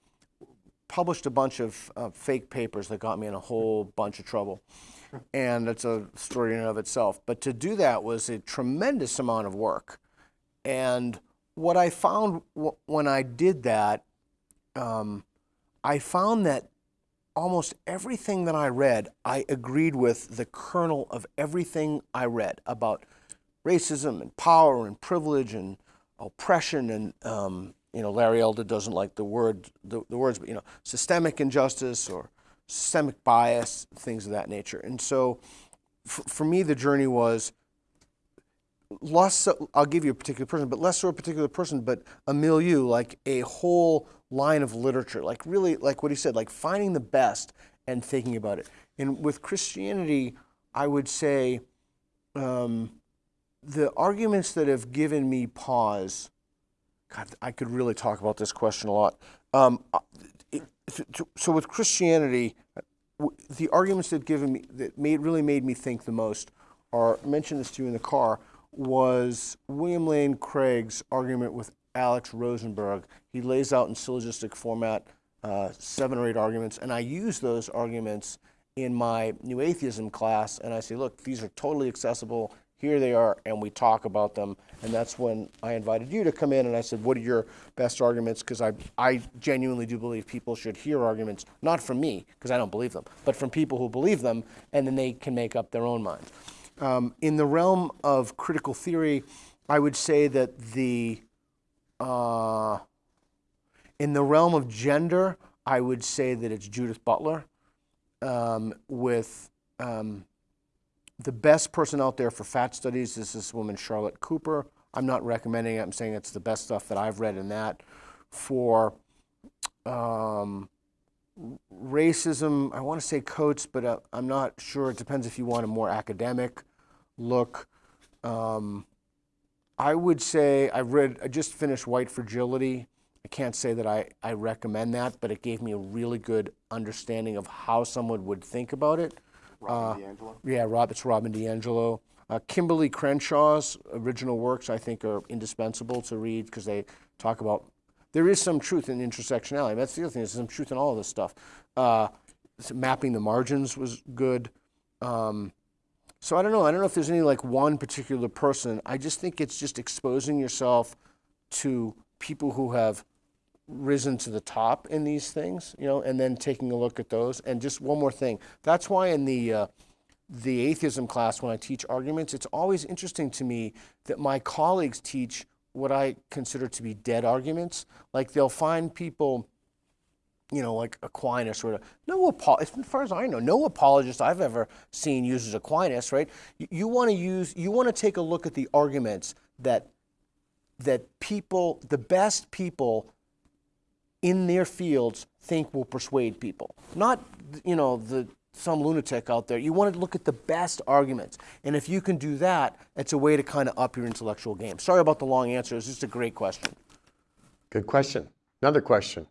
published a bunch of uh, fake papers that got me in a whole bunch of trouble. And it's a story in and of itself. But to do that was a tremendous amount of work. And what I found when I did that, um, I found that almost everything that I read, I agreed with the kernel of everything I read about racism and power and privilege and oppression and um, you know Larry Elder doesn't like the word the, the words, but you know systemic injustice or systemic bias, things of that nature. And so, for, me, the journey was less so, I'll give you a particular person, but less so a particular person, but a milieu, like a whole line of literature, like really, like what he said, like finding the best and thinking about it. And with Christianity, I would say um, the arguments that have given me pause. God, I could really talk about this question a lot. Um, it- so with Christianity, the arguments that given me that made really made me think the most are mentioned this to you in the car was William Lane Craig's argument with Alex Rosenberg. He lays out in syllogistic format uh, seven or eight arguments, and I use those arguments in my new atheism class, and I say, look, these are totally accessible. Here they are, and we talk about them. And that's when I invited you to come in, and I said, what are your best arguments? Because I, I genuinely do believe people should hear arguments, not from me, because I don't believe them, but from people who believe them, and then they can make up their own minds. Um, in the realm of critical theory, I would say that the uh, in the realm of gender, I would say that it's Judith Butler um, with um, the best person out there for fat studies is this woman, Charlotte Cooper. I'm not recommending it. I'm saying it's the best stuff that I've read in that. For um, racism, I want to say Coates, but uh, I'm not sure. It depends if you want a more academic look. Um, I would say I read. I just finished White Fragility. I can't say that I, I recommend that, but it gave me a really good understanding of how someone would think about it. Robin DiAngelo. Yeah, Rob, it's Robin DiAngelo. Uh, Kimberlé Crenshaw's original works, I think, are indispensable to read because they talk about. There is some truth in intersectionality. That's the other thing. There's some truth in all of this stuff. Uh, mapping the margins was good. Um, so I don't know. I don't know if there's any like one particular person. I just think it's just exposing yourself to people who have risen to the top in these things, you know, and then taking a look at those. And just one more thing. That's why in the uh, the atheism class, when I teach arguments, it's always interesting to me that my colleagues teach what I consider to be dead arguments. Like they'll find people you know, like Aquinas or no as far as I know, no apologist I've ever seen uses Aquinas, right? You, you want to use, you want to take a look at the arguments that that people, the best people in their fields, think will persuade people, not you know the some lunatic out there. You want to look at the best arguments, and if you can do that, it's a way to kind of up your intellectual game. Sorry about the long answer. It's just a great question. Good question. Another question.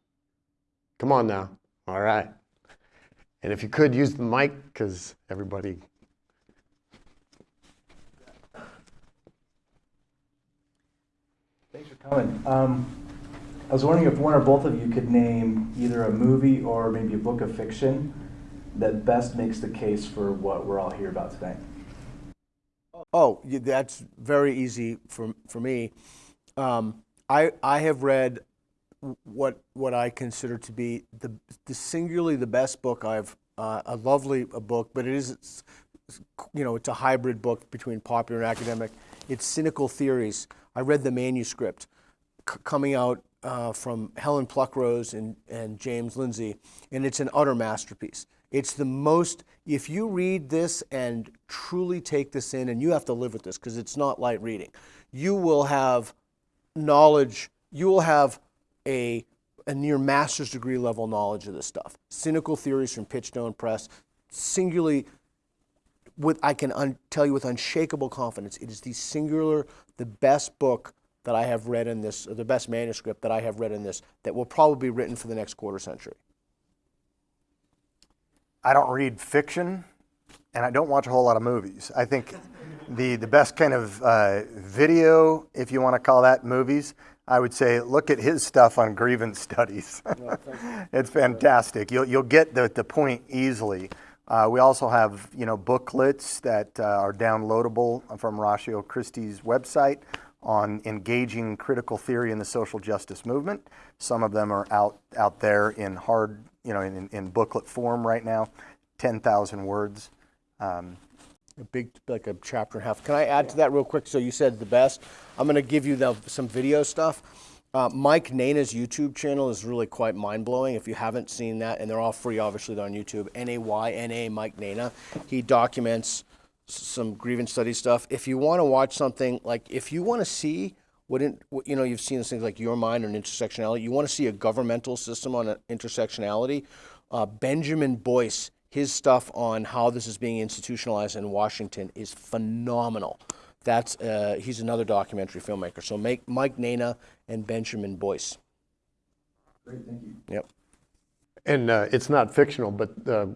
Come on now. All right. And if you could use the mic, because everybody. Thanks for coming. Um, I was wondering if one or both of you could name either a movie or maybe a book of fiction that best makes the case for what we're all here about today. Oh, that's very easy for, for me. Um, I, I have read what, what I consider to be the, the singularly the best book I've, uh, a lovely a book, but it is, you know, it's a hybrid book between popular and academic. It's Cynical Theories. I read the manuscript coming out uh, from Helen Pluckrose and, and James Lindsay, and it's an utter masterpiece. It's the most, if you read this and truly take this in, and you have to live with this because it's not light reading, you will have knowledge, you will have a, a near master's degree level knowledge of this stuff. Cynical Theories from Pitchstone Press, singularly with I can tell you with unshakable confidence, it is the singular, the best book that I have read in this, or the best manuscript that I have read in this, that will probably be written for the next quarter century. I don't read fiction, and I don't watch a whole lot of movies. I think the the best kind of uh, video, if you want to call that movies, I would say look at his stuff on grievance studies. it's fantastic. You'll you'll get the the point easily. Uh, we also have you know booklets that uh, are downloadable from Ratio Christi's website on engaging critical theory in the social justice movement. Some of them are out out there in hard you know in, in booklet form right now, ten thousand words. Um, A big, like a chapter and a half. Can I add to that real quick? So you said the best. I'm going to give you the, some video stuff. Uh, Mike Nayna's YouTube channel is really quite mind blowing. If you haven't seen that, and they're all free, obviously they're on YouTube. N A Y N A Mike Nayna. He documents some grievance study stuff. If you want to watch something like, if you want to see what, in, what you know, you've seen things like Your Mind and intersectionality. You want to see a governmental system on uh, intersectionality. Uh, Benjamin Boyce, his stuff on how this is being institutionalized in Washington is phenomenal. That's uh, he's another documentary filmmaker. So make Mike Nayna and Benjamin Boyce. Great, thank you. Yep. And uh, it's not fictional, but uh,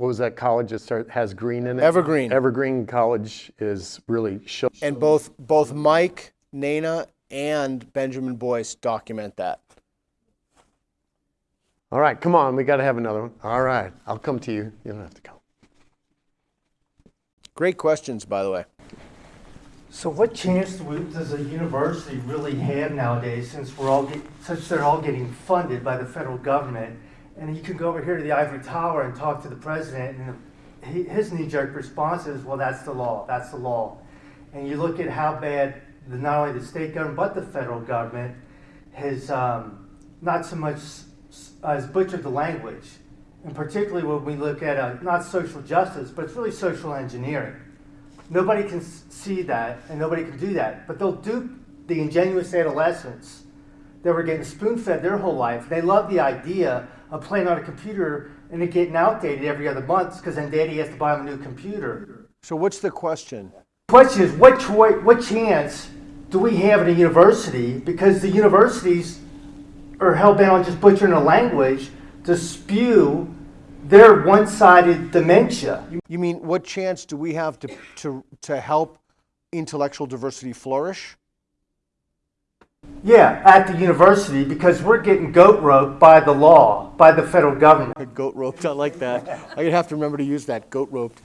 what was that college that start, has green in it? Evergreen. Evergreen College is really show. And both both Mike Nayna and Benjamin Boyce document that. All right, come on, we got to have another one. All right, I'll come to you. You don't have to come. Great questions, by the way. So what chance does a university really have nowadays since we're all get, since they're all getting funded by the federal government? And you can go over here to the ivory tower and talk to the president, and he, his knee-jerk response is, "Well, that's the law. That's the law." And you look at how bad the, not only the state government but the federal government has um, not so much as butchered the language, and particularly when we look at uh, not social justice, but it's really social engineering. Nobody can see that, and nobody can do that. But they'll dupe the ingenuous adolescents that were getting spoon fed their whole life. They love the idea of playing on a computer and it getting outdated every other month because then daddy has to buy them a new computer. So what's the question? The Question is, what, choi- what chance do we have at a university? Because the universities are hell bent on just butchering the language to spew their one sided dementia. You mean what chance do we have to to to help intellectual diversity flourish? Yeah, at the university because we're getting goat roped by the law, by the federal government. Goat roped. I like that. I'm gonna have to remember to use that. Goat roped.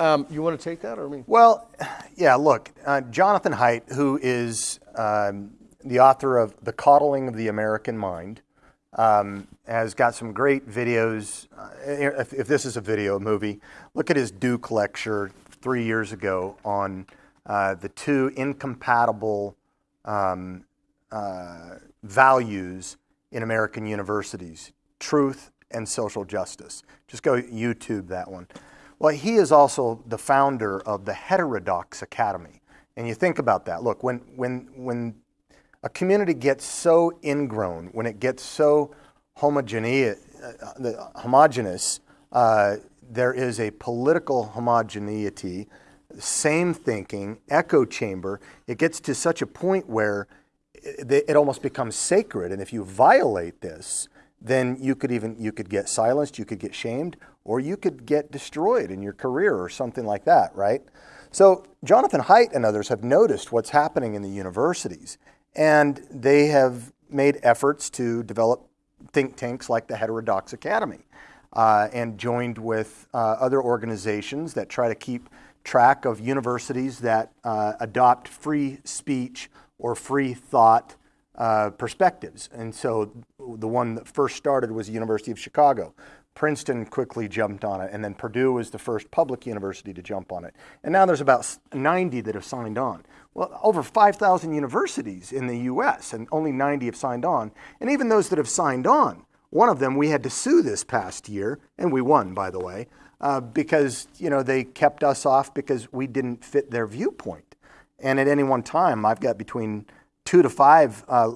Um, you want to take that or me? Well, yeah, look, uh, Jonathan Haidt, who is um, the author of The Coddling of the American Mind, um, has got some great videos. Uh, if, if this is a video movie, look at his Duke lecture three years ago on uh, the two incompatible um, uh, values in American universities truth and social justice. Just go YouTube that one. Well, he is also the founder of the Heterodox Academy. And you think about that. Look, when, when, when a community gets so ingrown, when it gets so homogeneous, uh, homogeneous uh, there is a political homogeneity, same thinking, echo chamber. It gets to such a point where it, it almost becomes sacred. And if you violate this, then you could even you could get silenced, you could get shamed, or you could get destroyed in your career or something like that, right? So Jonathan Haidt and others have noticed what's happening in the universities, and they have made efforts to develop think tanks like the Heterodox Academy, uh, and joined with uh, other organizations that try to keep track of universities that uh, adopt free speech or free thought uh, perspectives. And so the one that first started was the University of Chicago. Princeton quickly jumped on it, and then Purdue was the first public university to jump on it. And now there's about 90 that have signed on. Well, over 5,000 universities in the US, and only 90 have signed on. And even those that have signed on, one of them we had to sue this past year, and we won, by the way, uh, because you know they kept us off because we didn't fit their viewpoint. And at any one time, I've got between two to five uh,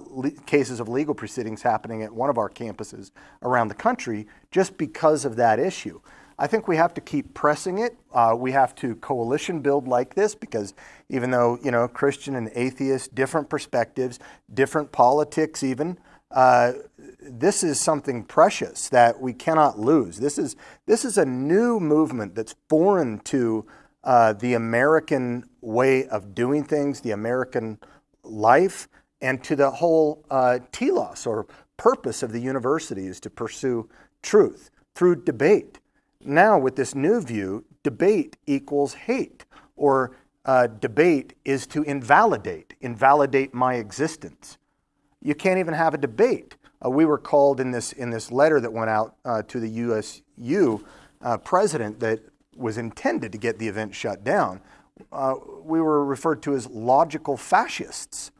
cases of legal proceedings happening at one of our campuses around the country just because of that issue. I think we have to keep pressing it. Uh, we have to coalition build like this because even though you know Christian and atheist, different perspectives, different politics, even. Uh, this is something precious that we cannot lose. This is this is a new movement that's foreign to uh, the American way of doing things, the American life, and to the whole uh, telos or purpose of the university is to pursue truth through debate. Now, with this new view, debate equals hate, or uh, debate is to invalidate, invalidate my existence. You can't even have a debate. Uh, we were called in this in this letter that went out uh, to the USU uh, president that was intended to get the event shut down. Uh, we were referred to as logical fascists.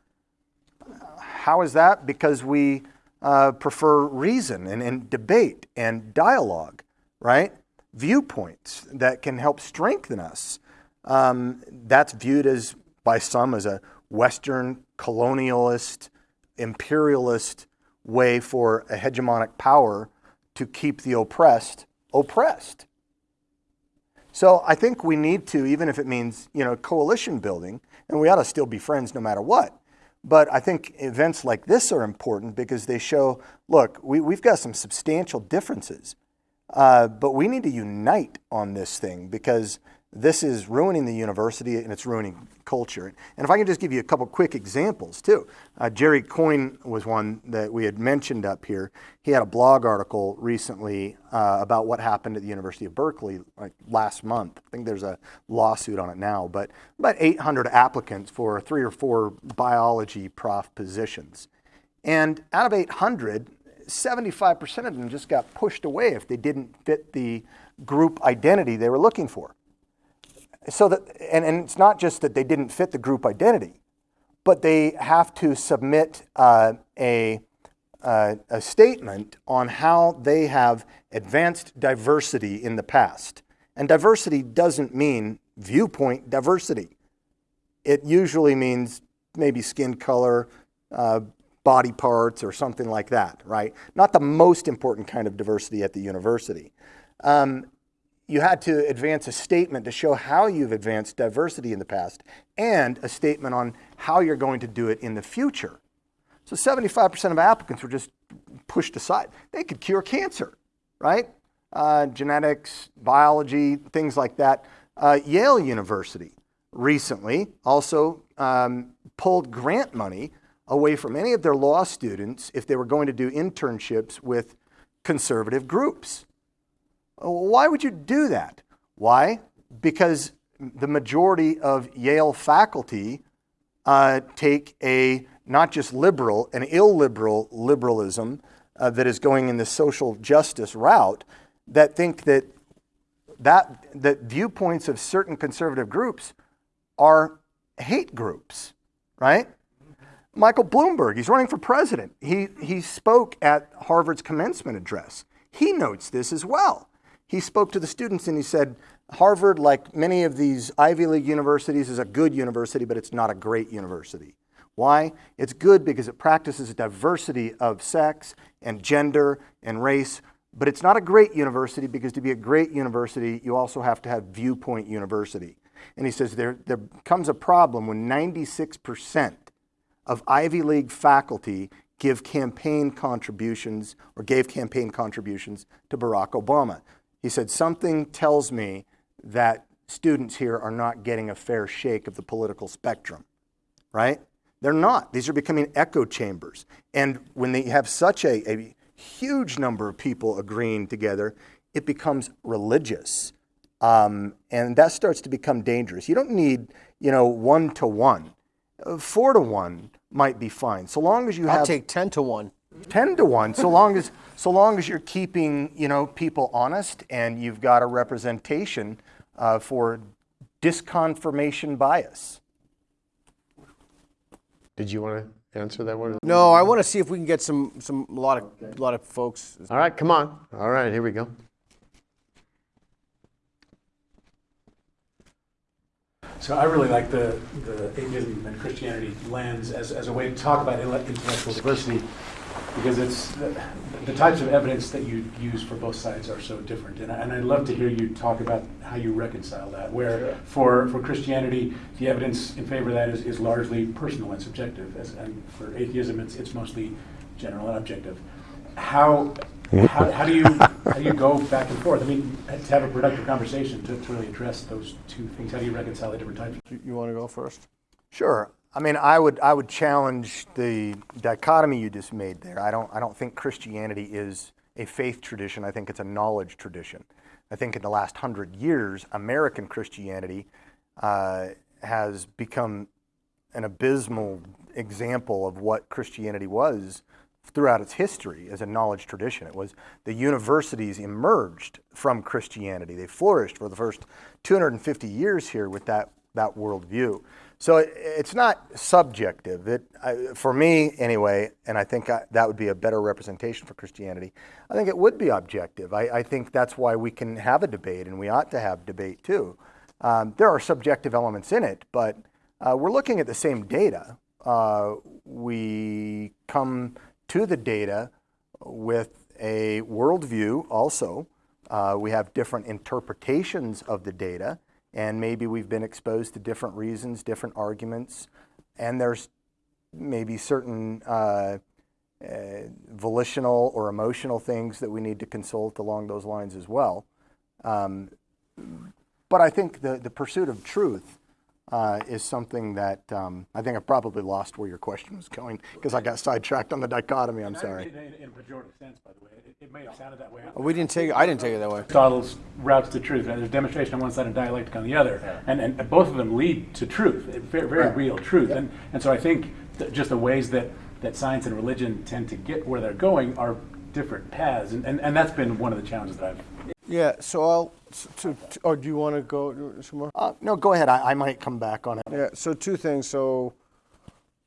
How is that? Because we uh, prefer reason and, and debate and dialogue, right? Viewpoints that can help strengthen us. Um, that's viewed as by some as a Western colonialist, imperialist way for a hegemonic power to keep the oppressed oppressed. So I think we need to, even if it means you know coalition building, and we ought to still be friends no matter what. But I think events like this are important because they show, look, we, we've got some substantial differences, uh, but we need to unite on this thing because this is ruining the university and it's ruining culture. And if I can just give you a couple quick examples too. Uh, Jerry Coyne was one that we had mentioned up here. He had a blog article recently uh, about what happened at the University of Berkeley like last month. I think there's a lawsuit on it now, but about 800 applicants for three or four biology prof positions. And out of 800, 75% of them just got pushed away if they didn't fit the group identity they were looking for so that and, and it's not just that they didn't fit the group identity but they have to submit uh, a, uh, a statement on how they have advanced diversity in the past. And diversity doesn't mean viewpoint diversity. It usually means maybe skin color uh, body parts or something like that right? Not the most important kind of diversity at the university. Um, you had to advance a statement to show how you've advanced diversity in the past and a statement on how you're going to do it in the future. So 75% of applicants were just pushed aside. They could cure cancer, right? Uh, genetics, biology, things like that. Uh, Yale University recently also um, pulled grant money away from any of their law students if they were going to do internships with conservative groups. Why would you do that? Why? Because the majority of Yale faculty uh, take a not just liberal, an illiberal liberalism uh, that is going in the social justice route that think that, that that viewpoints of certain conservative groups are hate groups, right? Michael Bloomberg, he's running for president. He, he spoke at Harvard's commencement address. He notes this as well he spoke to the students and he said, Harvard, like many of these Ivy League universities, is a good university, but it's not a great university. Why? It's good because it practices a diversity of sex and gender and race, but it's not a great university because to be a great university, you also have to have viewpoint university. And he says there, there comes a problem when 96% of Ivy League faculty give campaign contributions or gave campaign contributions to Barack Obama. He said, Something tells me that students here are not getting a fair shake of the political spectrum, right? They're not. These are becoming echo chambers. And when they have such a, a huge number of people agreeing together, it becomes religious. Um, and that starts to become dangerous. You don't need, you know, one to one. Uh, four to one might be fine, so long as you I'll have. take 10 to 1. 10 to 1 so long as so long as you're keeping you know people honest and you've got a representation uh, for disconfirmation bias Did you want to answer that one? No, I want to see if we can get some, some a lot of, a lot of folks. All right, come on. All right, here we go. So I really like the, the atheism and Christianity lens as, as a way to talk about intellectual diversity because it's the, the types of evidence that you use for both sides are so different. And, I, and I'd love to hear you talk about how you reconcile that, where for, for Christianity, the evidence in favor of that is, is largely personal and subjective, as, and for atheism, it's, it's mostly general and objective. How, how, how do you how do you go back and forth? I mean, to have a productive conversation to, to really address those two things. How do you reconcile the different types? You, you want to go first? Sure. I mean, I would I would challenge the dichotomy you just made there. I don't I don't think Christianity is a faith tradition. I think it's a knowledge tradition. I think in the last hundred years, American Christianity uh, has become an abysmal example of what Christianity was throughout its history as a knowledge tradition. It was the universities emerged from Christianity. They flourished for the first 250 years here with that, that worldview. So it, it's not subjective. It, I, for me, anyway, and I think I, that would be a better representation for Christianity, I think it would be objective. I, I think that's why we can have a debate, and we ought to have debate too. Um, there are subjective elements in it, but uh, we're looking at the same data. Uh, we come to the data with a worldview also. Uh, we have different interpretations of the data, and maybe we've been exposed to different reasons, different arguments, and there's maybe certain uh, uh, volitional or emotional things that we need to consult along those lines as well. Um, but I think the, the pursuit of truth uh, is something that um, I think I've probably lost where your question was going because I got sidetracked on the dichotomy. I'm sorry. In, in, in a pejorative sense, by the way, it, it may have sounded that way. We didn't take. I didn't take it that way. Aristotle's routes to truth. Right? There's demonstration on one side and dialectic on the other, and, and both of them lead to truth, very, very real truth. And and so I think that just the ways that that science and religion tend to get where they're going are different paths, and, and, and that's been one of the challenges that I've Yeah. So I'll. To, to, or do you want to go some more? Uh, no, go ahead. I, I might come back on it. Yeah. So two things. So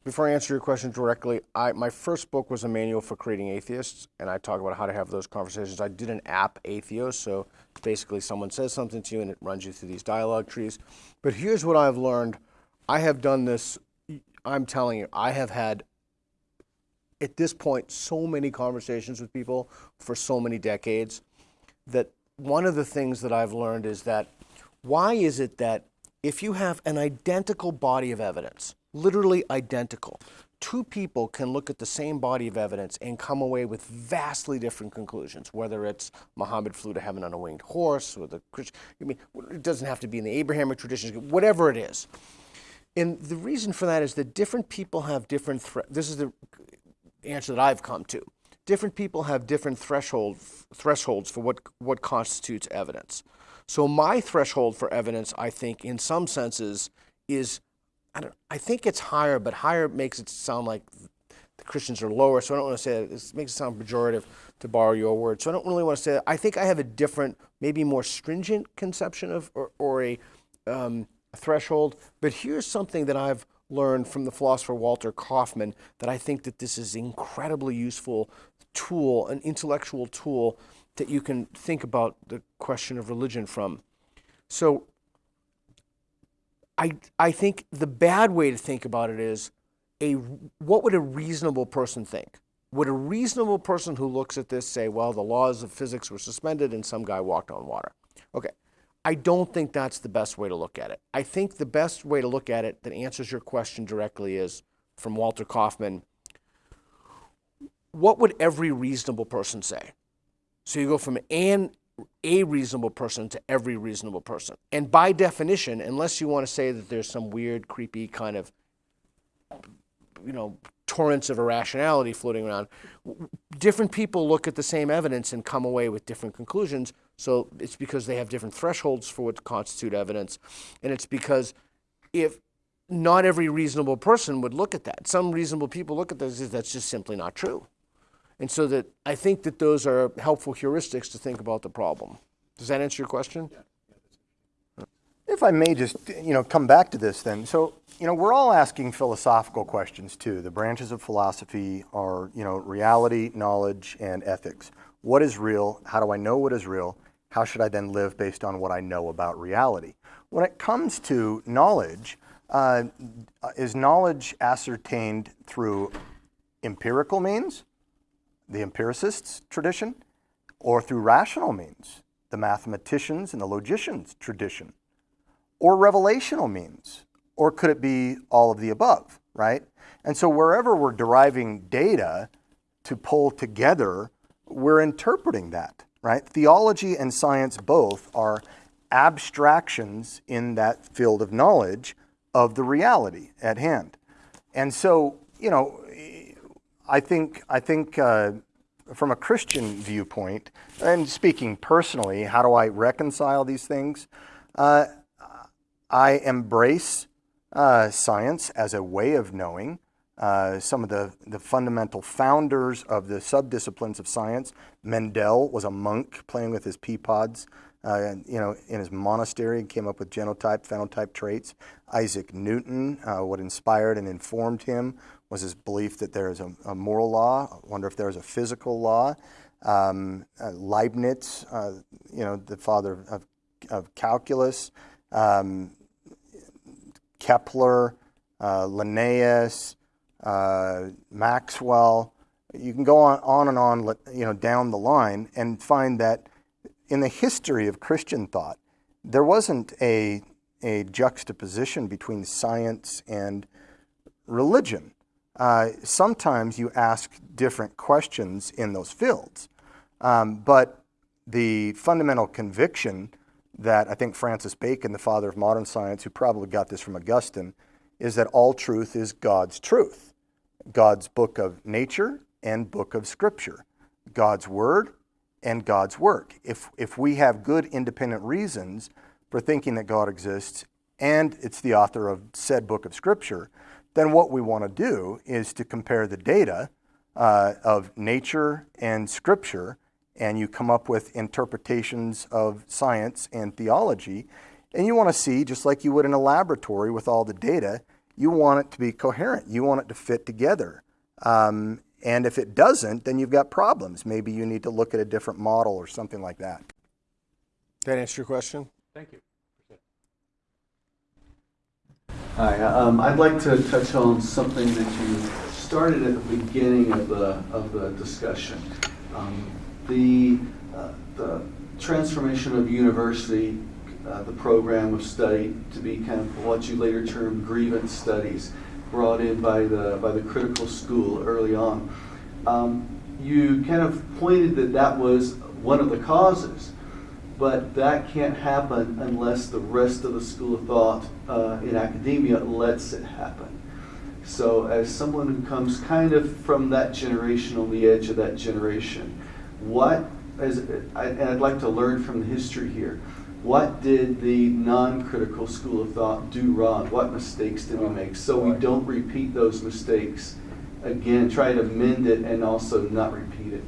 before I answer your question directly, I my first book was a manual for creating atheists, and I talk about how to have those conversations. I did an app, Atheos, so basically someone says something to you and it runs you through these dialogue trees. But here's what I've learned. I have done this. I'm telling you, I have had at this point so many conversations with people for so many decades that one of the things that I've learned is that why is it that if you have an identical body of evidence, literally identical, two people can look at the same body of evidence and come away with vastly different conclusions, whether it's Muhammad flew to heaven on a winged horse or the Christian, I mean, it doesn't have to be in the Abrahamic traditions, whatever it is. And the reason for that is that different people have different, this is the answer that I've come to. Different people have different threshold, thresholds for what, what constitutes evidence. So my threshold for evidence, I think, in some senses, is I don't. I think it's higher, but higher makes it sound like the Christians are lower. So I don't want to say that. It makes it sound pejorative to borrow your word. So I don't really want to say that. I think I have a different, maybe more stringent conception of or, or a, um, threshold. But here's something that I've learned from the philosopher Walter Kaufmann that I think that this is incredibly useful tool, an intellectual tool that you can think about the question of religion from. So I, I think the bad way to think about it is a what would a reasonable person think? Would a reasonable person who looks at this say, well, the laws of physics were suspended and some guy walked on water? Okay. I don't think that's the best way to look at it. I think the best way to look at it that answers your question directly is from Walter Kaufmann what would every reasonable person say? So you go from an a reasonable person to every reasonable person. And by definition, unless you want to say that there's some weird, creepy kind of, you know, torrents of irrationality floating around, different people look at the same evidence and come away with different conclusions. So it's because they have different thresholds for what constitute evidence. And it's because if not every reasonable person would look at that, some reasonable people look at this, that's just simply not true. And so that I think that those are helpful heuristics to think about the problem. Does that answer your question? If I may just, you know, come back to this then. So, you know, we're all asking philosophical questions too. The branches of philosophy are, you know, reality, knowledge, and ethics. What is real? How do I know what is real? How should I then live based on what I know about reality? When it comes to knowledge, uh, is knowledge ascertained through empirical means, the empiricists' tradition, or through rational means, the mathematicians and the logicians' tradition? or revelational means? Or could it be all of the above, right? And so wherever we're deriving data to pull together we're interpreting that, right? Theology and science both are abstractions in that field of knowledge of the reality at hand. And so, you know, I think, I think uh, from a Christian viewpoint, and speaking personally, how do I reconcile these things? Uh, I embrace uh, science as a way of knowing. Uh, some of the, the fundamental founders of the subdisciplines of science, Mendel was a monk playing with his pea pods, uh, you know, in his monastery and came up with genotype, phenotype traits. Isaac Newton, uh, what inspired and informed him was his belief that there is a, a moral law. I wonder if there is a physical law. Um, uh, Leibniz, uh, you know, the father of, of calculus. Um, Kepler, uh, Linnaeus, uh, Maxwell. You can go on, on and on, you know, down the line and find that in the history of Christian thought, there wasn't a, a juxtaposition between science and religion. Uh, sometimes you ask different questions in those fields, um, but the fundamental conviction that I think Francis Bacon, the father of modern science, who probably got this from Augustine, is that all truth is God's truth. God's book of nature and book of scripture. God's word and God's work. If, if we have good independent reasons for thinking that God exists and it's the author of said book of scripture, then what we want to do is to compare the data uh, of nature and scripture and you come up with interpretations of science and theology. And you want to see, just like you would in a laboratory with all the data, you want it to be coherent. You want it to fit together. Um, and if it doesn't, then you've got problems. Maybe you need to look at a different model or something like that. That answer your question? Thank you. Hi, um, I'd like to touch on something that you started at the beginning of the, of the discussion. Um, the, uh, the transformation of university, uh, the program of study to be kind of what you later termed grievance studies, brought in by the, by the critical school early on. Um, you kind of pointed that that was one of the causes, but that can't happen unless the rest of the school of thought uh, in academia lets it happen. So, as someone who comes kind of from that generation, on the edge of that generation, what, as, I, and I'd like to learn from the history here, what did the non-critical school of thought do wrong? What mistakes did we make? So we don't repeat those mistakes again, try to mend it and also not repeat it.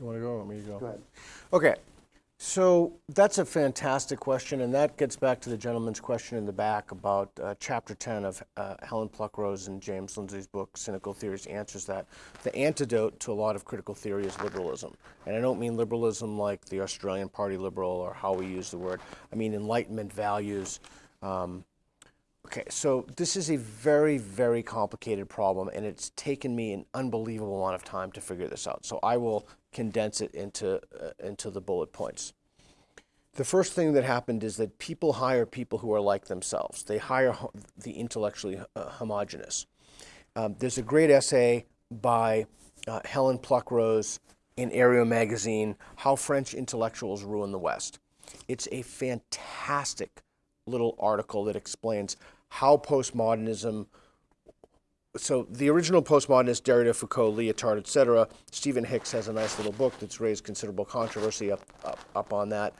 You want to go or me to go? Go ahead. Okay, so that's a fantastic question, and that gets back to the gentleman's question in the back about uh, chapter 10 of uh, Helen Pluckrose and James Lindsay's book, Cynical Theories, answers that. The antidote to a lot of critical theory is liberalism. And I don't mean liberalism like the Australian Party liberal or how we use the word. I mean Enlightenment values. Um, okay, so this is a very, very complicated problem, and it's taken me an unbelievable amount of time to figure this out. So I will condense it into, uh, into the bullet points. The first thing that happened is that people hire people who are like themselves. They hire the intellectually uh, homogenous. Um, there's a great essay by uh, Helen Pluckrose in Areo magazine, How French Intellectuals Ruin the West. It's a fantastic little article that explains how postmodernism so the original postmodernists, Derrida, Foucault, Lyotard, etc. Stephen Hicks has a nice little book that's raised considerable controversy up, up, up on that.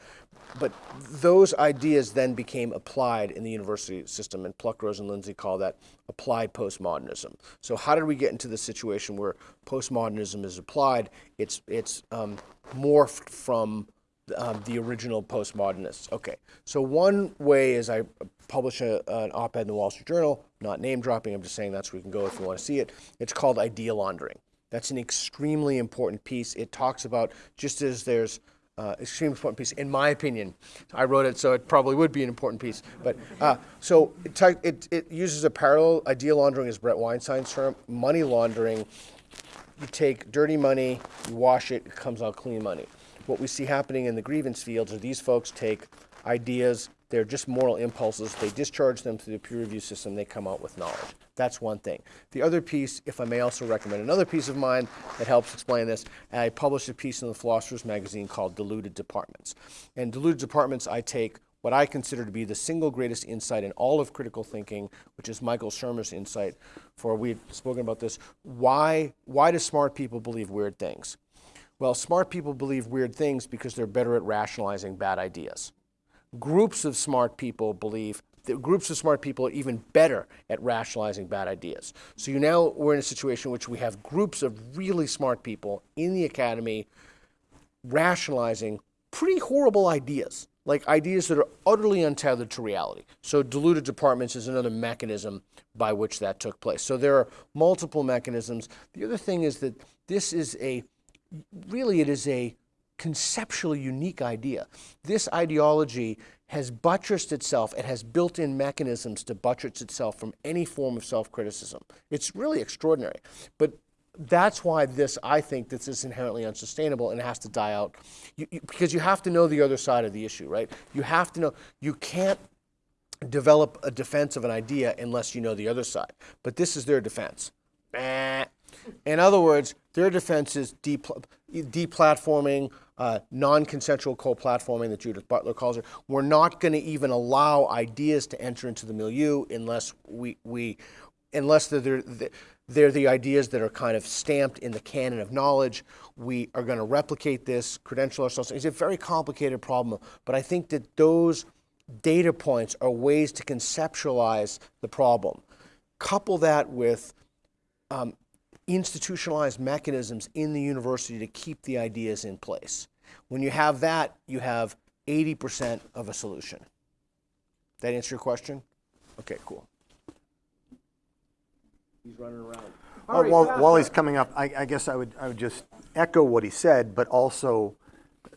But those ideas then became applied in the university system, and Pluckrose and Lindsay call that applied postmodernism. So how did we get into the situation where postmodernism is applied? It's it's um, morphed from um, the original postmodernists. Okay, so one way is I publish a, an op-ed in the Wall Street Journal, not name dropping, I'm just saying that's where you can go if you want to see it. It's called idea laundering. That's an extremely important piece. It talks about, just as there's uh, extremely important piece, in my opinion. I wrote it, so it probably would be an important piece. But uh, so it, it, it uses a parallel. Idea laundering is Brett Weinstein's term. Money laundering, you take dirty money, you wash it, it comes out clean money. What we see happening in the grievance fields are these folks take ideas, they're just moral impulses, they discharge them through the peer review system, they come out with knowledge. That's one thing. The other piece, if I may also recommend another piece of mine that helps explain this, I published a piece in the Philosopher's Magazine called Deluded Departments. And Deluded Departments, I take what I consider to be the single greatest insight in all of critical thinking, which is Michael Shermer's insight. For we've spoken about this. Why why do smart people believe weird things? Well, smart people believe weird things because they're better at rationalizing bad ideas. Groups of smart people believe that groups of smart people are even better at rationalizing bad ideas. So you now we're in a situation in which we have groups of really smart people in the academy rationalizing pretty horrible ideas, like ideas that are utterly untethered to reality. So, Deluded Departments is another mechanism by which that took place. So, there are multiple mechanisms. The other thing is that this is a really, it is a conceptually unique idea. This ideology has buttressed itself, it has built in mechanisms to buttress itself from any form of self criticism. It's really extraordinary. But that's why this, I think, this is inherently unsustainable and has to die out. You, you, because you have to know the other side of the issue, right? You have to know, you can't develop a defense of an idea unless you know the other side. But this is their defense. Eh. In other words, their defense is depl- deplatforming, uh, non-consensual co-platforming that Judith Butler calls it. We're not going to even allow ideas to enter into the milieu unless we, we unless they're, they're, they're the ideas that are kind of stamped in the canon of knowledge. We are going to replicate this, credential ourselves. It's a very complicated problem, but I think that those data points are ways to conceptualize the problem. Couple that with um, institutionalized mechanisms in the university to keep the ideas in place. When you have that, you have 80% of a solution. That answer your question? Okay, cool. He's running around. Well, while, while he's coming up, I, I guess I would, I would just echo what he said, but also uh,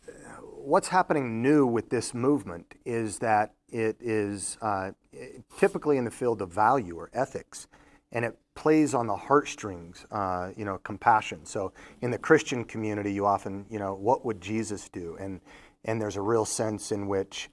what's happening new with this movement is that it is uh, typically in the field of value or ethics, and it plays on the heartstrings, uh, you know, compassion. So in the Christian community, you often, you know, what would Jesus do? And and there's a real sense in which,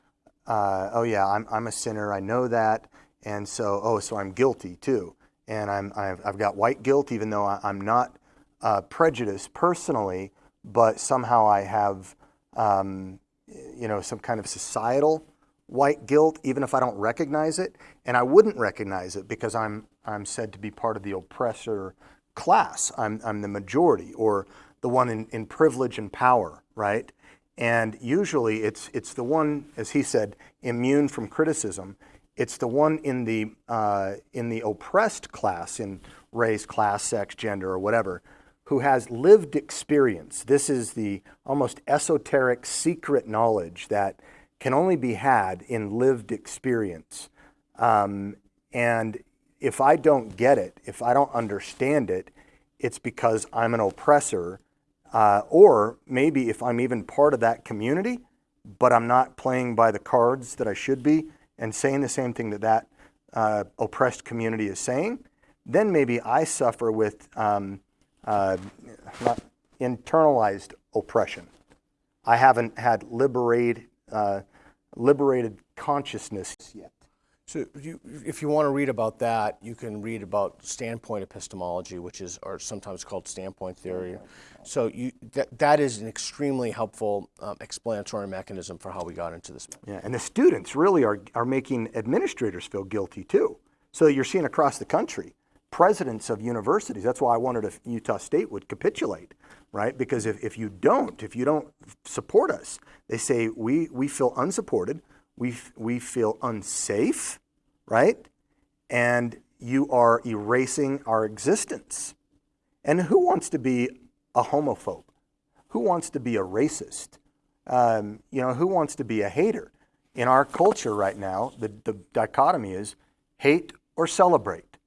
uh, oh yeah, I'm I'm a sinner, I know that, and so oh, so I'm guilty too and I'm, I've, I've got white guilt, even though I, am not uh, prejudiced personally, but somehow I have, um, you know, some kind of societal white guilt, even if I don't recognize it. And I wouldn't recognize it because I'm, I'm said to be part of the oppressor class. I'm, I'm the majority or the one in, in privilege and power, right? And usually it's, it's the one, as he said, immune from criticism. It's the one in the, uh, in the oppressed class, in race, class, sex, gender, or whatever, who has lived experience. This is the almost esoteric secret knowledge that can only be had in lived experience. Um, and if I don't get it, if I don't understand it, it's because I'm an oppressor, uh, or maybe if I'm even part of that community, but I'm not playing by the cards that I should be, and saying the same thing that that uh, oppressed community is saying, then maybe I suffer with um, uh, internalized oppression. I haven't had liberated, uh, liberated consciousness yet. So you, if you want to read about that, you can read about standpoint epistemology, which is or sometimes called standpoint theory. So you, that, that is an extremely helpful um, explanatory mechanism for how we got into this. Yeah, and the students really are, are making administrators feel guilty too. So you're seeing across the country, presidents of universities, that's why I wanted if Utah State would capitulate, right? Because if, if you don't, if you don't support us, they say we, we feel unsupported, we, we feel unsafe, right? And you are erasing our existence. And who wants to be a homophobe? Who wants to be a racist? Um, you know, who wants to be a hater? In our culture right now, the, the dichotomy is hate or celebrate.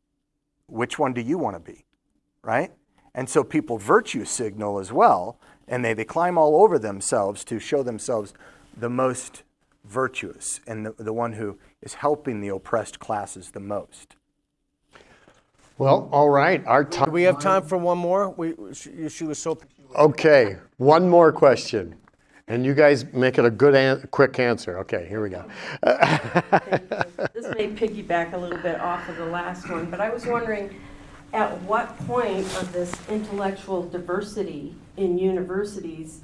Which one do you want to be? Right? And so people virtue signal as well, and they, they climb all over themselves to show themselves the most virtuous and the, the one who is helping the oppressed classes the most. Well, all right. Our time. Do we have time for one more? We, she, she was so. Okay, one more question. And you guys make it a good, an- quick answer. Okay, here we go. This may piggyback a little bit off of the last one, but I was wondering, at what point of this intellectual diversity in universities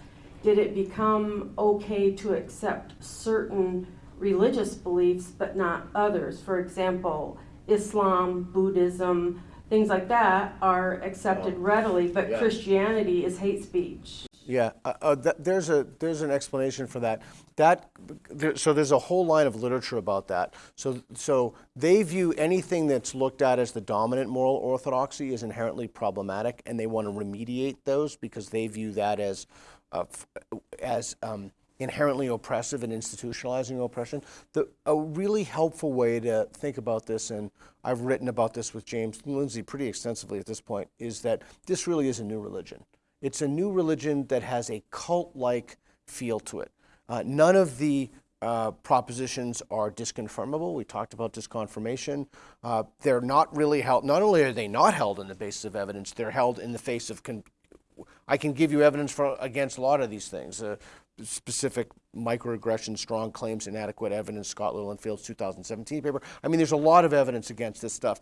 did it become okay to accept certain religious beliefs but not others? For example, Islam, Buddhism, things like that are accepted readily, but Christianity is hate speech. Yeah, uh, uh, th- there's a there's an explanation for that. That there, so there's a whole line of literature about that. So so they view anything that's looked at as the dominant moral orthodoxy is inherently problematic, and they want to remediate those because they view that as uh, f- as um, inherently oppressive and institutionalizing oppression. The, a really helpful way to think about this, and I've written about this with James Lindsay pretty extensively at this point, is that this really is a new religion. It's a new religion that has a cult like feel to it. Uh, none of the uh, propositions are disconfirmable. We talked about disconfirmation. Uh, they're not really held, not only are they not held on the basis of evidence, they're held in the face of. Con- I can give you evidence for, against a lot of these things. Uh, specific microaggression, strong claims, inadequate evidence, Scott Lilienfeld's 2017 paper. I mean, there's a lot of evidence against this stuff.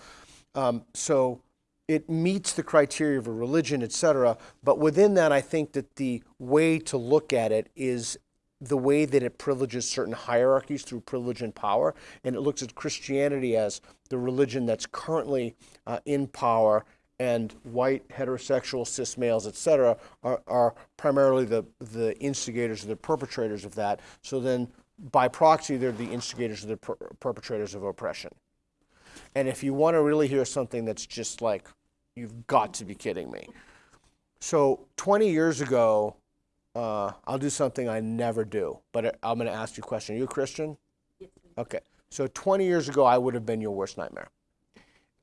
Um, so it meets the criteria of a religion, et cetera. But within that, I think that the way to look at it is the way that it privileges certain hierarchies through privilege and power. And it looks at Christianity as the religion that's currently uh, in power, and white, heterosexual, cis males, et cetera, are, are primarily the, the instigators or the perpetrators of that. So then, by proxy, they're the instigators or the per- perpetrators of oppression. And if you want to really hear something that's just like, you've got to be kidding me. So 20 years ago, uh, I'll do something I never do, but I'm going to ask you a question. Are you a Christian? Yes. Okay. So 20 years ago, I would have been your worst nightmare.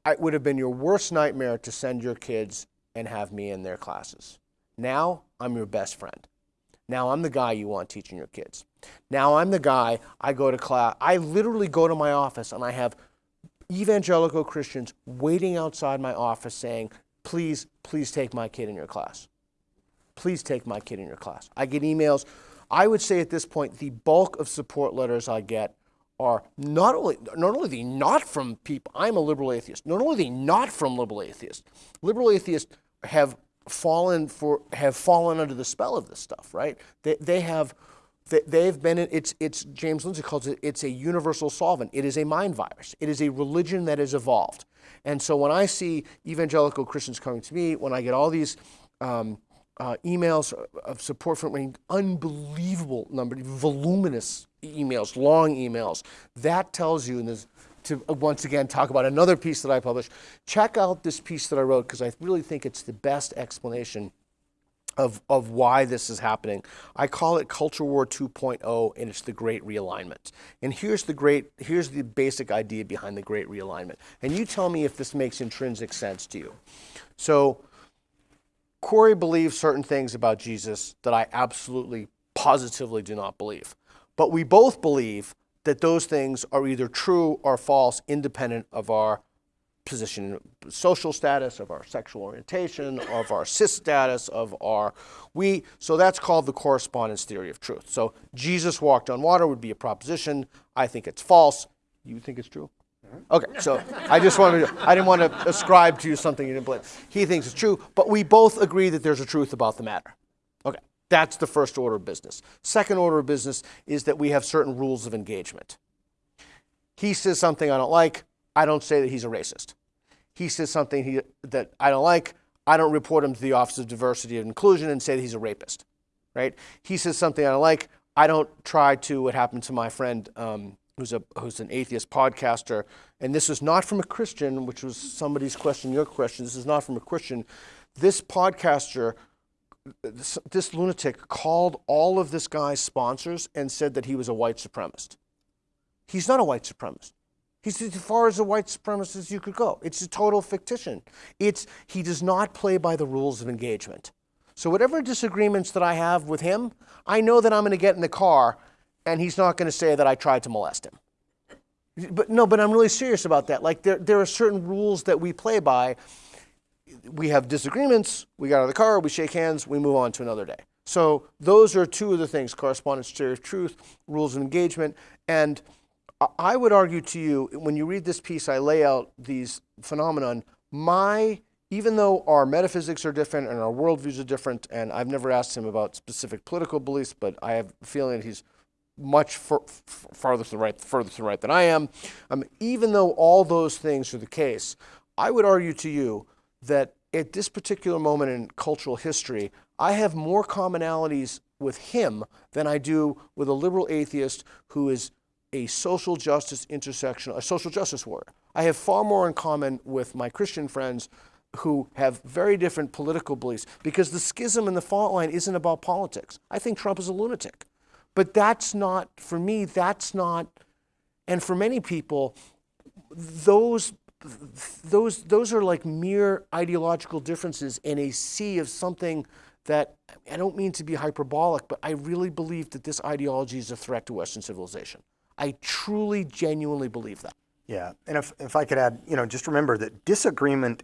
It would have been your worst nightmare to send your kids and have me in their classes. Now, I'm your best friend. Now, I'm the guy you want teaching your kids. Now, I'm the guy I go to class. I literally go to my office and I have evangelical Christians waiting outside my office saying, please, please take my kid in your class. Please take my kid in your class. I get emails. I would say at this point, the bulk of support letters I get are not only not only the not from people. I'm a liberal atheist. Not only the not from liberal atheists. Liberal atheists have fallen for have fallen under the spell of this stuff. Right? They they have they, they've been in, it's it's James Lindsay calls it it's a universal solvent. It is a mind virus. It is a religion that has evolved. And so when I see evangelical Christians coming to me, when I get all these um, uh, emails of support from an unbelievable number, voluminous emails, long emails. That tells you, and this, to uh, once again talk about another piece that I published, check out this piece that I wrote because I really think it's the best explanation of, of why this is happening. I call it Culture War 2.0, and it's the Great Realignment. And here's the great, here's the basic idea behind the Great Realignment. And you tell me if this makes intrinsic sense to you. So Corey believes certain things about Jesus that I absolutely, positively do not believe. But we both believe that those things are either true or false, independent of our position, social status, of our sexual orientation, of our cis status, of our we. So that's called the correspondence theory of truth. So Jesus walked on water would be a proposition. I think it's false. You think it's true? Okay, so I just wanted to, I didn't want to ascribe to you something you didn't believe. He thinks it's true, but we both agree that there's a truth about the matter. Okay, that's the first order of business. Second order of business is that we have certain rules of engagement. He says something I don't like, I don't say that he's a racist. He says something he, that I don't like, I don't report him to the Office of Diversity and Inclusion and say that he's a rapist, right? He says something I don't like, I don't try to, what happened to my friend um, who's, a, who's an atheist podcaster, and this is not from a Christian, which was somebody's question, your question, this is not from a Christian. This podcaster, this, this lunatic, called all of this guy's sponsors and said that he was a white supremacist. He's not a white supremacist. He's as far as a white supremacist as you could go. It's a total fictition. It's, he does not play by the rules of engagement. So, whatever disagreements that I have with him, I know that I'm going to get in the car and he's not going to say that I tried to molest him. But no, but I'm really serious about that. Like, there, there are certain rules that we play by. We have disagreements, we get out of the car, we shake hands, we move on to another day. So those are two of the things: correspondence, theory of truth, rules of engagement, and I- would argue to you when you read this piece, I lay out these phenomenon. My even though our metaphysics are different and our worldviews are different, and I've never asked him about specific political beliefs, but I have a feeling he's much far, farther to the right, further to the right than I am. Um, even though all those things are the case, I would argue to you that at this particular moment in cultural history, I have more commonalities with him than I do with a liberal atheist who is a social justice intersection, a social justice warrior. I have far more in common with my Christian friends who have very different political beliefs because the schism in the fault line isn't about politics. I think Trump is a lunatic. But that's not, for me, that's not, and for many people, those those those are like mere ideological differences in a sea of something that I don't mean to be hyperbolic, but I really believe that this ideology is a threat to Western civilization. I truly, genuinely believe that. Yeah, and if, if I could add, you know, just remember that disagreement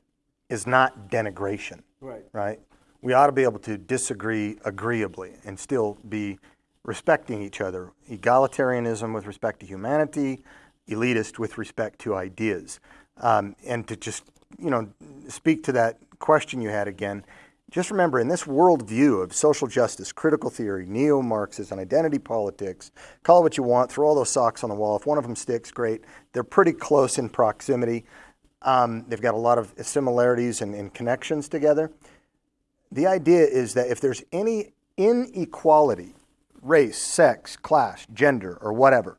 is not denigration. Right. Right? We ought to be able to disagree agreeably and still be respecting each other. Egalitarianism with respect to humanity, elitist with respect to ideas. Um, and to just, you know, speak to that question you had again, just remember in this worldview of social justice, critical theory, neo Marxism, identity politics, call it what you want, throw all those socks on the wall. If one of them sticks, great. They're pretty close in proximity. Um, they've got a lot of similarities and, and connections together. The idea is that if there's any inequality, race, sex, class, gender, or whatever,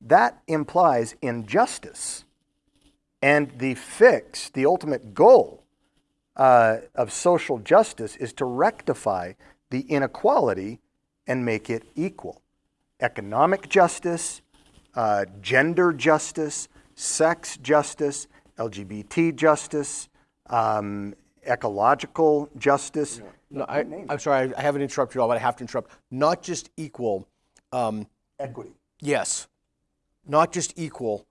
that implies injustice. And the fix, the ultimate goal uh, of social justice is to rectify the inequality and make it equal. Economic justice, uh, gender justice, sex justice, LGBT justice, um, ecological justice. No, I, I'm sorry, I haven't interrupted you all, but I have to interrupt. Not just equal, um, Equity. yes, not just equal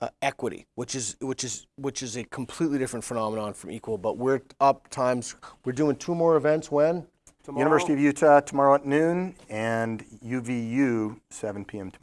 uh, equity, which is which is which is a completely different phenomenon from equal. But we're up times. We're doing two more events. When? University of Utah tomorrow at noon and UVU 7 p.m. tomorrow.